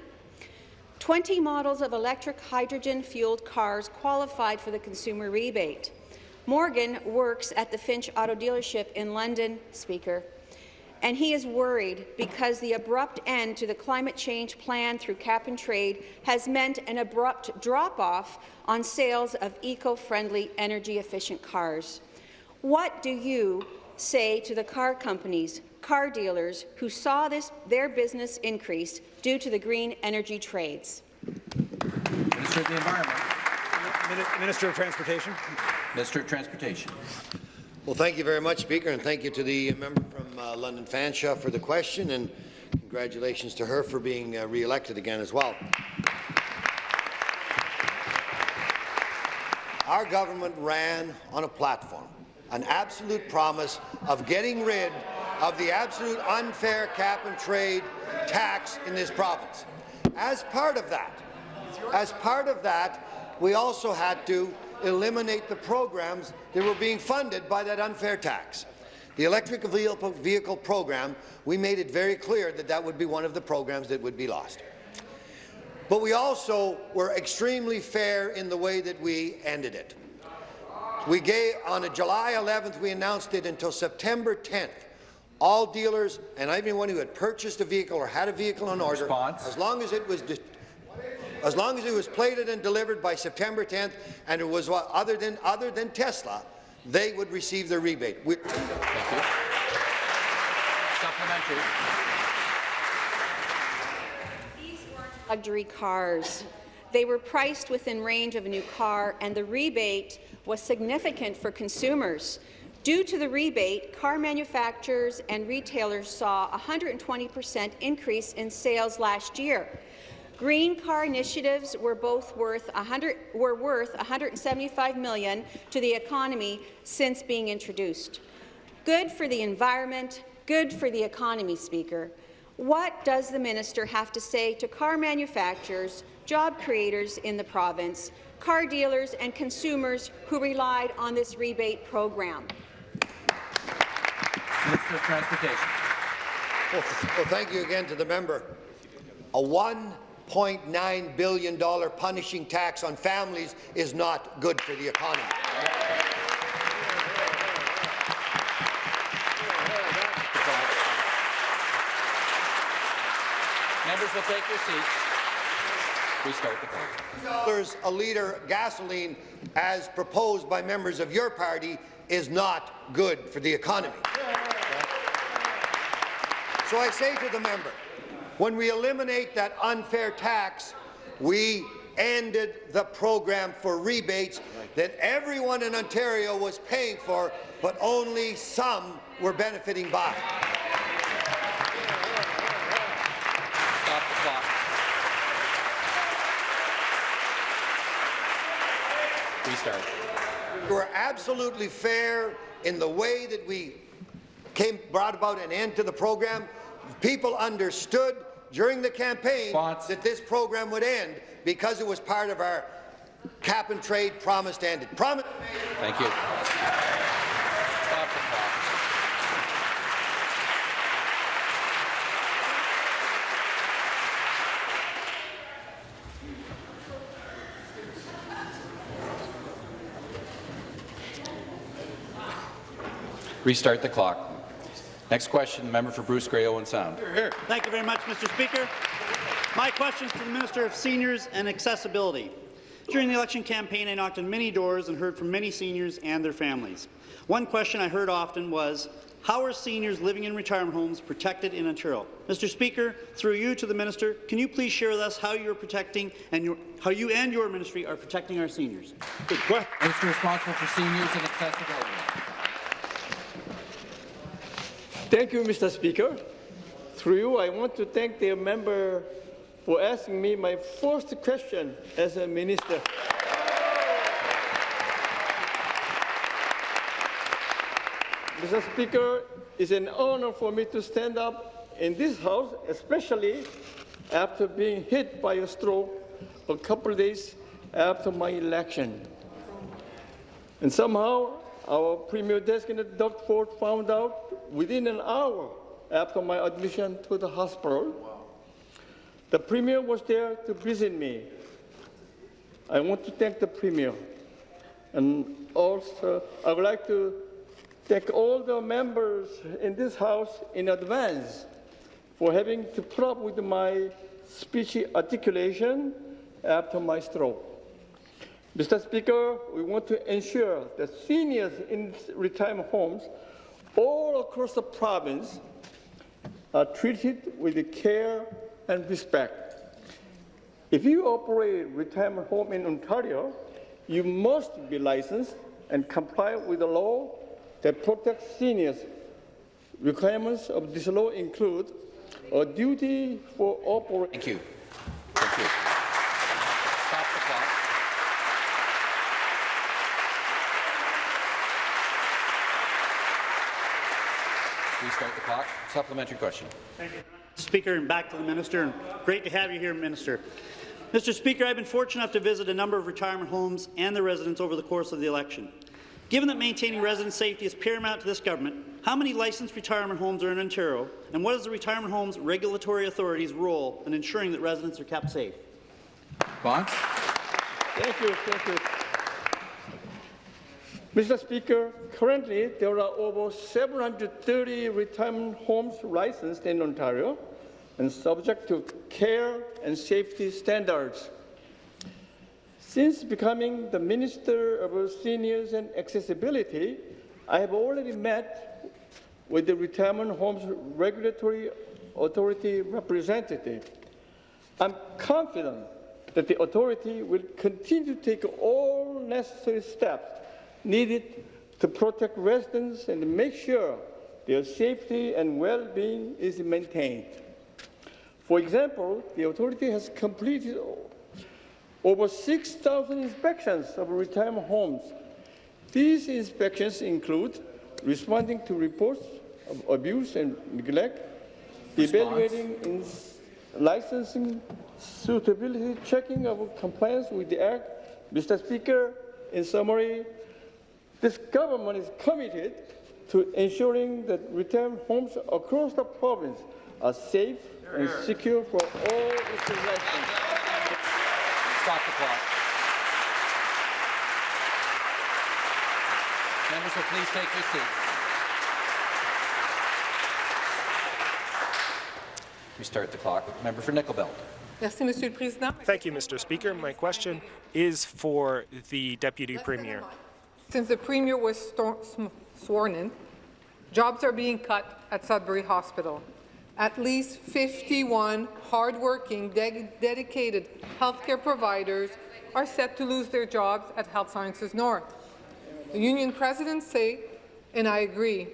20 models of electric hydrogen-fueled cars qualified for the consumer rebate. Morgan works at the Finch Auto Dealership in London, Speaker, and he is worried because the abrupt end to the climate change plan through cap and trade has meant an abrupt drop-off on sales of eco-friendly, energy-efficient cars. What do you say to the car companies, car dealers who saw this, their business increase due to the green energy trades? Minister of the Environment. Minister of Transportation. Minister of Transportation. Well, thank you very much, Speaker, and thank you to the member from uh, London Fanshawe for the question, and congratulations to her for being uh, re-elected again as well. Our government ran on a platform, an absolute promise of getting rid of the absolute unfair cap and trade tax in this province. As part of that, as part of that, we also had to eliminate the programs that were being funded by that unfair tax. The electric vehicle, vehicle program, we made it very clear that that would be one of the programs that would be lost. But we also were extremely fair in the way that we ended it. We gave, on a July 11th, we announced it until September 10th. All dealers and anyone who had purchased a vehicle or had a vehicle on order, Response. as long as it was as long as it was plated and delivered by September 10th, and it was other than other than Tesla, they would receive their rebate. We Thank you. Supplementary. luxury cars. They were priced within range of a new car, and the rebate was significant for consumers. Due to the rebate, car manufacturers and retailers saw a 120 percent increase in sales last year. Green car initiatives were both worth 100, were worth 175 million to the economy since being introduced. Good for the environment, good for the economy, Speaker. What does the minister have to say to car manufacturers, job creators in the province, car dealers and consumers who relied on this rebate program? Minister of Transportation. Well, well, thank you again to the member. A $1.9 billion punishing tax on families is not good for the economy. Members will take their seats. Restart the clock. a litre gasoline, as proposed by members of your party, is not good for the economy. So I say to the member, when we eliminate that unfair tax, we ended the program for rebates that everyone in Ontario was paying for, but only some were benefiting by. Stop the clock. Restart. We were absolutely fair in the way that we came, brought about an end to the program. People understood during the campaign that this program would end because it was part of our cap and trade promise to end it. Promise. Thank you. Stop the clock. Restart the clock. Next question, the member for Bruce Grey Owen Sound. Thank you very much, Mr. Speaker. My question is to the Minister of Seniors and Accessibility. During the election campaign, I knocked on many doors and heard from many seniors and their families. One question I heard often was, how are seniors living in retirement homes protected in Ontario? Mr. Speaker, through you to the minister, can you please share with us how you are protecting and your, how you and your ministry are protecting our seniors? Good question. Minister responsible for seniors and accessibility. Thank you, Mr. Speaker. Through you, I want to thank the member for asking me my first question as a minister. Mr. Speaker, it's an honor for me to stand up in this House, especially after being hit by a stroke a couple of days after my election. And somehow, our Premier designate Doug Ford found out within an hour after my admission to the hospital. The Premier was there to visit me. I want to thank the Premier. And also, I would like to thank all the members in this House in advance for having to put up with my speech articulation after my stroke. Mr. Speaker, we want to ensure that seniors in retirement homes all across the province are treated with care and respect. If you operate a retirement home in Ontario, you must be licensed and comply with the law that protects seniors. Requirements of this law include a duty for operation. Thank you. Thank you. Stop the clock. Restart the clock. Supplementary question. Thank you. Speaker, and back to the minister. And great to have you here, Minister. Mr. Speaker, I've been fortunate enough to visit a number of retirement homes and their residents over the course of the election. Given that maintaining resident safety is paramount to this government, how many licensed retirement homes are in Ontario, and what is the Retirement Homes Regulatory Authority's role in ensuring that residents are kept safe? Bonds? Thank you, thank you. Mr. Speaker, currently there are over 730 retirement homes licensed in Ontario and subject to care and safety standards. Since becoming the Minister of Seniors and Accessibility, I have already met with the Retirement Homes Regulatory Authority representative. I'm confident that the authority will continue to take all necessary steps needed to protect residents and make sure their safety and well-being is maintained. For example, the authority has completed over 6,000 inspections of retirement homes. These inspections include responding to reports of abuse and neglect, evaluating licensing suitability, checking of compliance with the Act. Mr. Speaker, in summary, this government is committed to ensuring that retirement homes across the province are safe and secure for all its residents. Stop the clock. Members will please take your seats. Restart the clock. Member for Nickel Belt. Merci, Monsieur le Président. Thank you, Mr. Speaker. My question is for the Deputy Premier. Since the Premier was sworn in, jobs are being cut at Sudbury Hospital. At least 51 hardworking, de- dedicated healthcare providers are set to lose their jobs at Health Sciences North. The union presidents say, and I agree,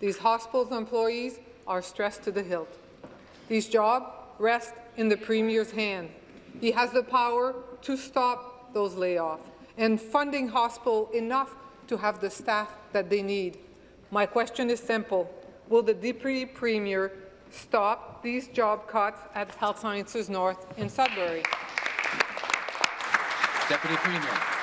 these hospitals' employees are stressed to the hilt. These jobs rest in the Premier's hand. He has the power to stop those layoffs and funding hospital enough to have the staff that they need. My question is simple. Will the Deputy Premier stop these job cuts at Health Sciences North in Sudbury? Deputy Premier.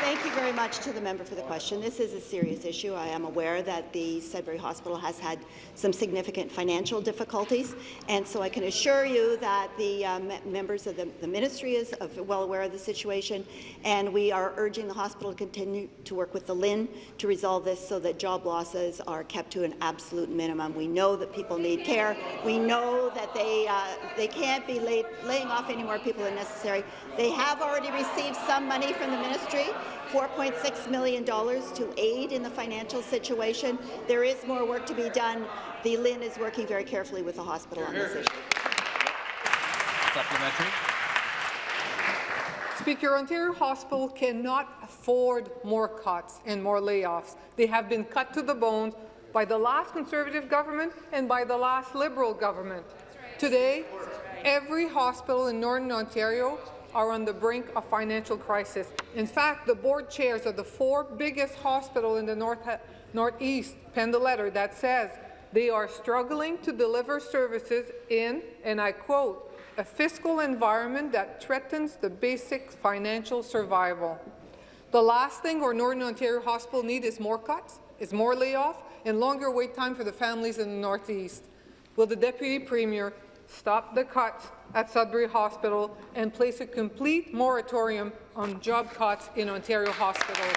Thank you very much to the member for the question. This is a serious issue. I am aware that the Sudbury Hospital has had some significant financial difficulties, and so I can assure you that the me- members of the, the ministry is well aware of the situation, and we are urging the hospital to continue to work with the LHIN to resolve this so that job losses are kept to an absolute minimum. We know that people need care. We know that they uh, they can't be lay- laying off any more people than necessary. They have already received some money from the ministry. $4.6 million to aid in the financial situation. There is more work to be done. The LHIN is working very carefully with the hospital on this issue. Supplementary. Speaker, Ontario Hospital cannot afford more cuts and more layoffs. They have been cut to the bone by the last Conservative government and by the last Liberal government. Today, every hospital in Northern Ontario are on the brink of financial crisis. In fact, the board chairs of the four biggest hospitals in the north Northeast penned a letter that says they are struggling to deliver services in, and I quote, a fiscal environment that threatens the basic financial survival. The last thing our Northern Ontario Hospital need is more cuts, is more layoff, and longer wait time for the families in the Northeast. Will the Deputy Premier stop the cuts at Sudbury Hospital and place a complete moratorium on job cuts in Ontario hospitals?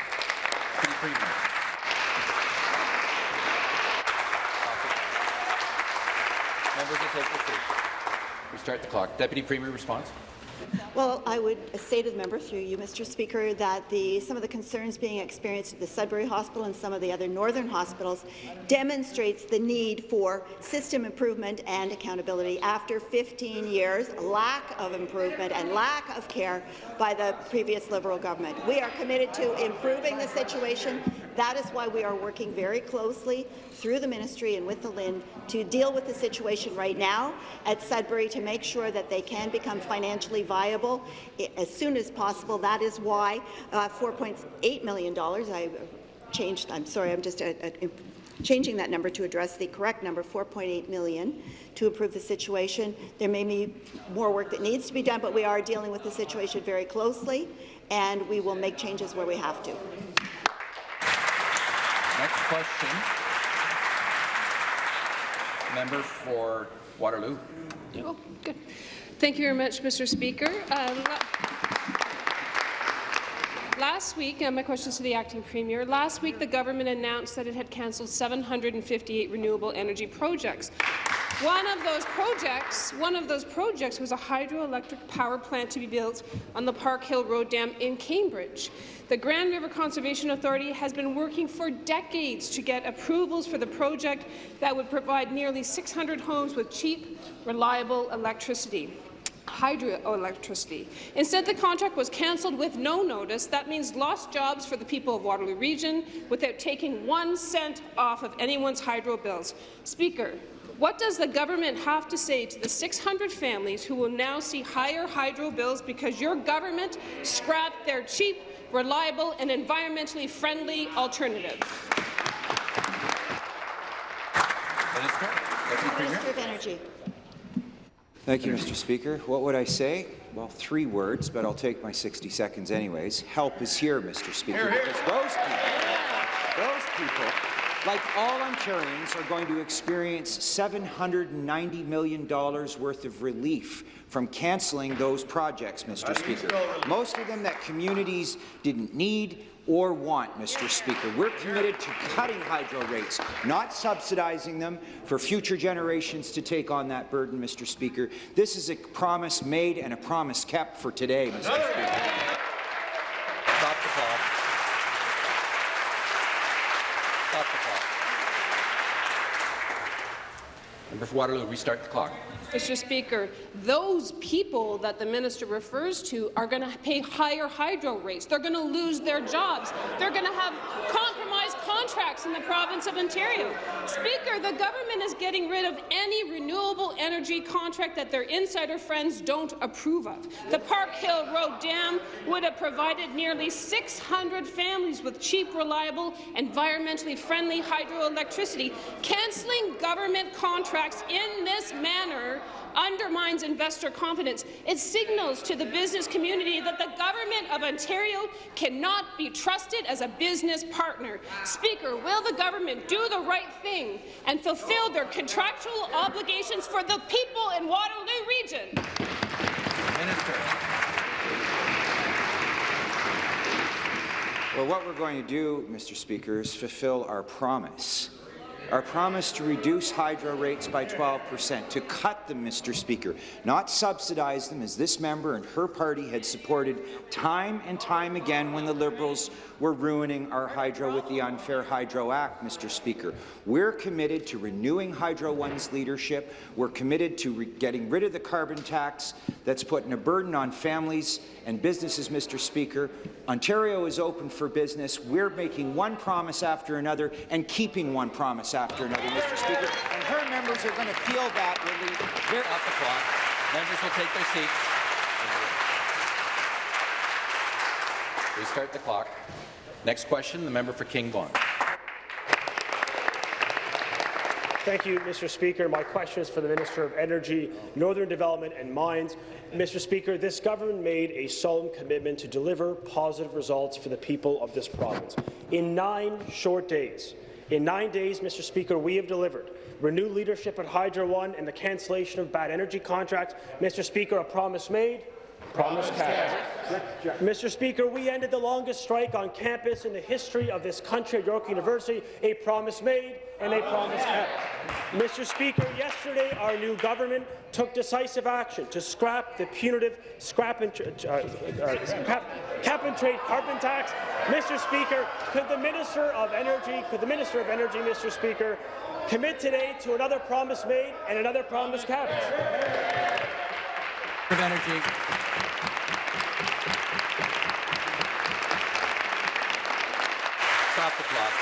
Members will take. We start the clock. Deputy Premier response. Well, I would say to the member through you, Mr. Speaker, that the, some of the concerns being experienced at the Sudbury Hospital and some of the other northern hospitals demonstrates the need for system improvement and accountability after 15 years, lack of improvement and lack of care by the previous Liberal government. We are committed to improving the situation. That is why we are working very closely through the ministry and with the LHIN to deal with the situation right now at Sudbury to make sure that they can become financially viable as soon as possible. That is why uh, $4.8 million, I changed, I'm sorry, I'm just uh, uh, changing that number to address the correct number, 4.8 million, to improve the situation. There may be more work that needs to be done, but we are dealing with the situation very closely, and we will make changes where we have to. Next question. Member for Waterloo. Oh, good. Thank you very much, Mr. Speaker. Uh, last week, uh, my question is to the acting premier. Last week, the government announced that it had cancelled 758 renewable energy projects. One of those projects, one of those projects was a hydroelectric power plant to be built on the Park Hill Road Dam in Cambridge. The Grand River Conservation Authority has been working for decades to get approvals for the project that would provide nearly 600 homes with cheap, reliable electricity hydroelectricity. Instead, the contract was cancelled with no notice. That means lost jobs for the people of Waterloo Region without taking one cent off of anyone's hydro bills. Speaker, what does the government have to say to the 600 families who will now see higher hydro bills because your government scrapped their cheap, reliable and environmentally friendly alternative? Minister of Energy. Thank you, Mr. Speaker. What would I say? Well, three words, but I'll take my 60 seconds anyways. Help is here, Mr. Speaker, Here, because those people, those people like all Ontarians, are going to experience $790 million worth of relief from cancelling those projects, Mr. Speaker. Most of them that communities didn't need or want, Mr. Speaker. We're committed to cutting hydro rates, not subsidizing them for future generations to take on that burden, Mr. Speaker. This is a promise made and a promise kept for today, Mr. Speaker. Stop the clock. Stop the clock. Member for Waterloo, restart the clock. Mr. Speaker, those people that the minister refers to are going to pay higher hydro rates. They're going to lose their jobs. They're going to have compromised contracts in the province of Ontario. Speaker, the government is getting rid of any renewable energy contract that their insider friends don't approve of. The Park Hill Road Dam would have provided nearly 600 families with cheap, reliable, environmentally friendly hydroelectricity. Cancelling government contracts in this manner undermines investor confidence. It signals to the business community that the Government of Ontario cannot be trusted as a business partner. Speaker, will the government do the right thing and fulfill their contractual obligations for the people in Waterloo Region? Minister. Well, what we're going to do, Mr. Speaker, is fulfill our promise our promise to reduce hydro rates by 12 percent, to cut them, Mr. Speaker, not subsidize them, as this member and her party had supported time and time again when the Liberals were ruining our hydro with the Unfair Hydro Act, Mr. Speaker. We're committed to renewing Hydro One's leadership. We're committed to getting rid of the carbon tax that's putting a burden on families and businesses, Mr. Speaker. Ontario is open for business. We're making one promise after another and keeping one promise after another, Mr. Speaker. And her members are going to feel that relief. They're Off the clock. Members will take their seats. Restart the clock. Next question, the member for King Vaughan. Thank you, Mr. Speaker. My question is for the Minister of Energy, Northern Development and Mines. Mr. Speaker, this government made a solemn commitment to deliver positive results for the people of this province. In nine short days, in nine days, Mr. Speaker, we have delivered renewed leadership at Hydro One and the cancellation of bad energy contracts. Mr. Speaker, a promise made, promise kept. Mr. Speaker, we ended the longest strike on campus in the history of this country at York University, a promise made and a promise kept. Mr. Speaker, yesterday our new government took decisive action to scrap the punitive scrap and, uh, uh, cap, cap and trade carbon tax. Mr. Speaker, could the Minister of Energy, could the Minister of Energy, Mr. Speaker, commit today to another promise made and another promise kept? Of Energy. Stop the clock.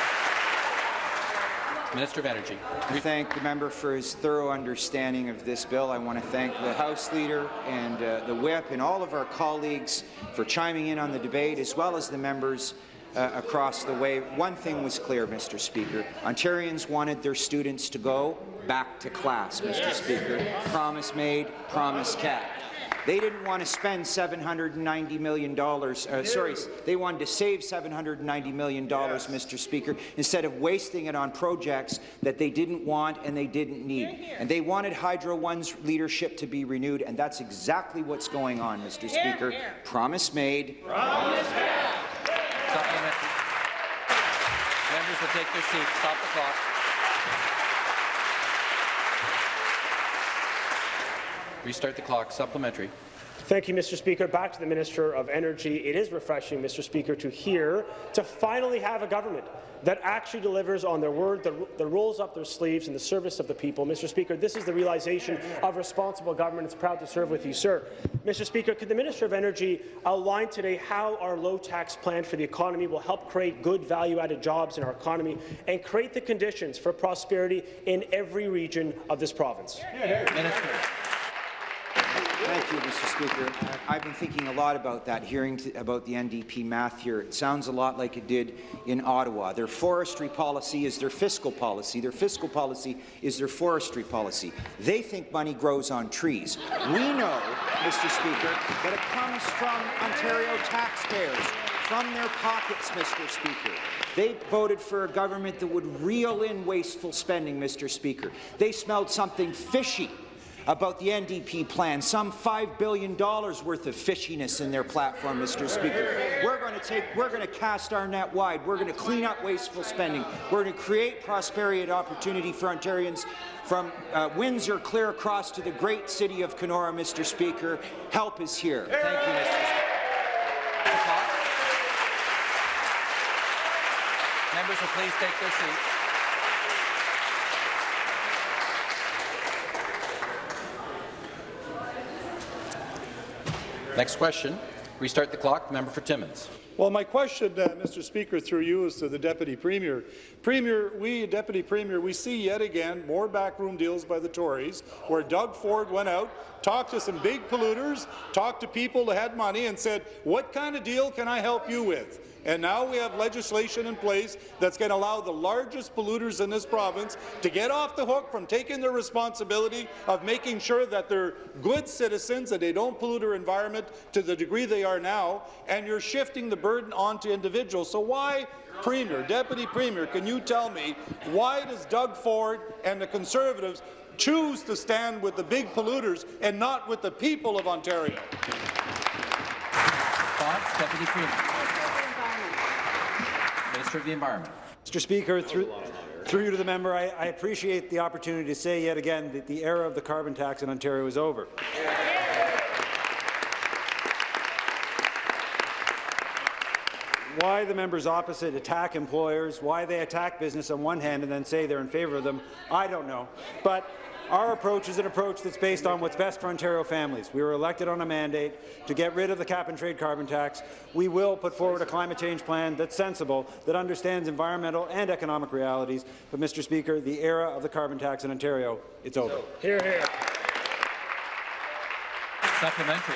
Minister of Energy. I thank the member for his thorough understanding of this bill. I want to thank the House Leader and uh, the Whip and all of our colleagues for chiming in on the debate, as well as the members uh, across the way. One thing was clear, Mr. Speaker. Ontarians wanted their students to go back to class, Mr. Speaker. Promise made, promise kept. They didn't want to spend $790 million. Uh, sorry, they wanted to save $790 million, yes. Mr. Speaker, instead of wasting it on projects that they didn't want and they didn't need. Hear, hear. And they wanted Hydro One's leadership to be renewed, and that's exactly what's going on, Mr. Here, Speaker. Promise made. Promise Members will take their seats. Stop the clock. Restart the clock. Supplementary. Thank you, Mr. Speaker. Back to the Minister of Energy. It is refreshing, Mr. Speaker, to hear, to finally have a government that actually delivers on their word, that, that rolls up their sleeves in the service of the people. Mr. Speaker, this is the realization of responsible government. It's proud to serve with you, sir. Mr. Speaker, could the Minister of Energy outline today how our low-tax plan for the economy will help create good value-added jobs in our economy and create the conditions for prosperity in every region of this province? Minister. Thank you, Mr. Speaker. I've been thinking a lot about that, hearing about the NDP math here. It sounds a lot like it did in Ottawa. Their forestry policy is their fiscal policy. Their fiscal policy is their forestry policy. They think money grows on trees. We know, Mr. Speaker, that it comes from Ontario taxpayers, from their pockets, Mr. Speaker. They voted for a government that would reel in wasteful spending, Mr. Speaker. They smelled something fishy about the NDP plan, some $5 billion worth of fishiness in their platform, Mr. Speaker. We're going to take, we're going to cast our net wide. We're going to clean up wasteful spending. We're going to create prosperity and opportunity for Ontarians from uh, Windsor clear across to the great city of Kenora, Mr. Speaker. Help is here. Thank you, Mr. Speaker. Members will please take their seats. Next question. Restart the clock. Member for Timmins. Well, my question, uh, Mr. Speaker, through you is to the Deputy Premier. Premier, we, Deputy Premier, we see yet again more backroom deals by the Tories, where Doug Ford went out, talked to some big polluters, talked to people that had money, and said, "What kind of deal can I help you with?" And now we have legislation in place that's going to allow the largest polluters in this province to get off the hook from taking their responsibility of making sure that they're good citizens and they don't pollute our environment to the degree they are now, and you're shifting the burden onto individuals. So why Premier, Deputy Premier, can you tell me why does Doug Ford and the Conservatives choose to stand with the big polluters and not with the people of Ontario? Deputy Premier. Minister of the Environment. Mr. Speaker, through, through you to the member, I, I, appreciate the opportunity to say yet again that the era of the carbon tax in Ontario is over. Why the members opposite attack employers, why they attack business on one hand and then say they're in favour of them, I don't know. But our approach is an approach that's based on what's best for Ontario families. We were elected on a mandate to get rid of the cap-and-trade carbon tax. We will put forward a climate change plan that's sensible, that understands environmental and economic realities. But, Mr. Speaker, the era of the carbon tax in Ontario, it's over. Hear, hear. Supplementary.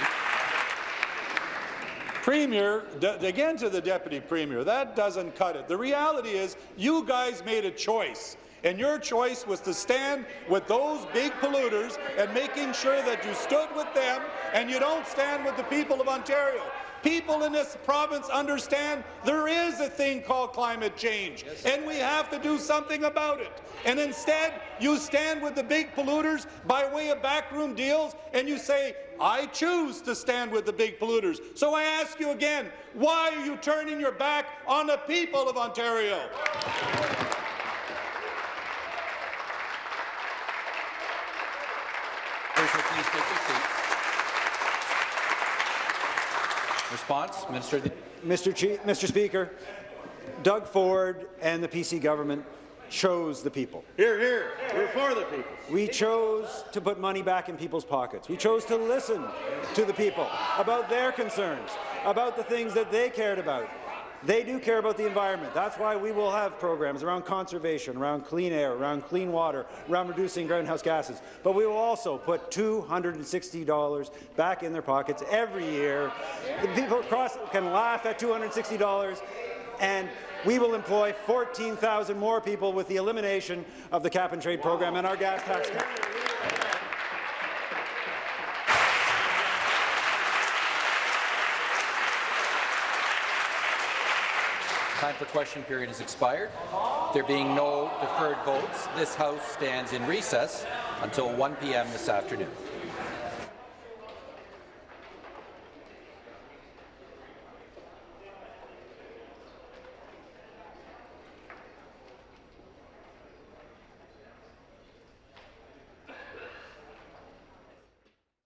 Premier, again to the Deputy Premier, that doesn't cut it. The reality is you guys made a choice. And your choice was to stand with those big polluters and making sure that you stood with them and you don't stand with the people of Ontario. People in this province understand there is a thing called climate change, and we have to do something about it. And instead, you stand with the big polluters by way of backroom deals, and you say, I choose to stand with the big polluters. So I ask you again, why are you turning your back on the people of Ontario? Minister, please take your seat. Response, Minister. Mr. Chief, Mr. Speaker, Doug Ford and the PC government chose the people. Hear, hear. We're for the people. We chose to put money back in people's pockets. We chose to listen to the people about their concerns, about the things that they cared about. They do care about the environment. That's why we will have programs around conservation, around clean air, around clean water, around reducing greenhouse gases. But we will also put $260 back in their pockets every year. The people across can laugh at $260 and we will employ 14,000 more people with the elimination of the cap-and-trade program and our gas tax cut. Time for question period has expired. There being no deferred votes, this House stands in recess until 1 p.m. this afternoon.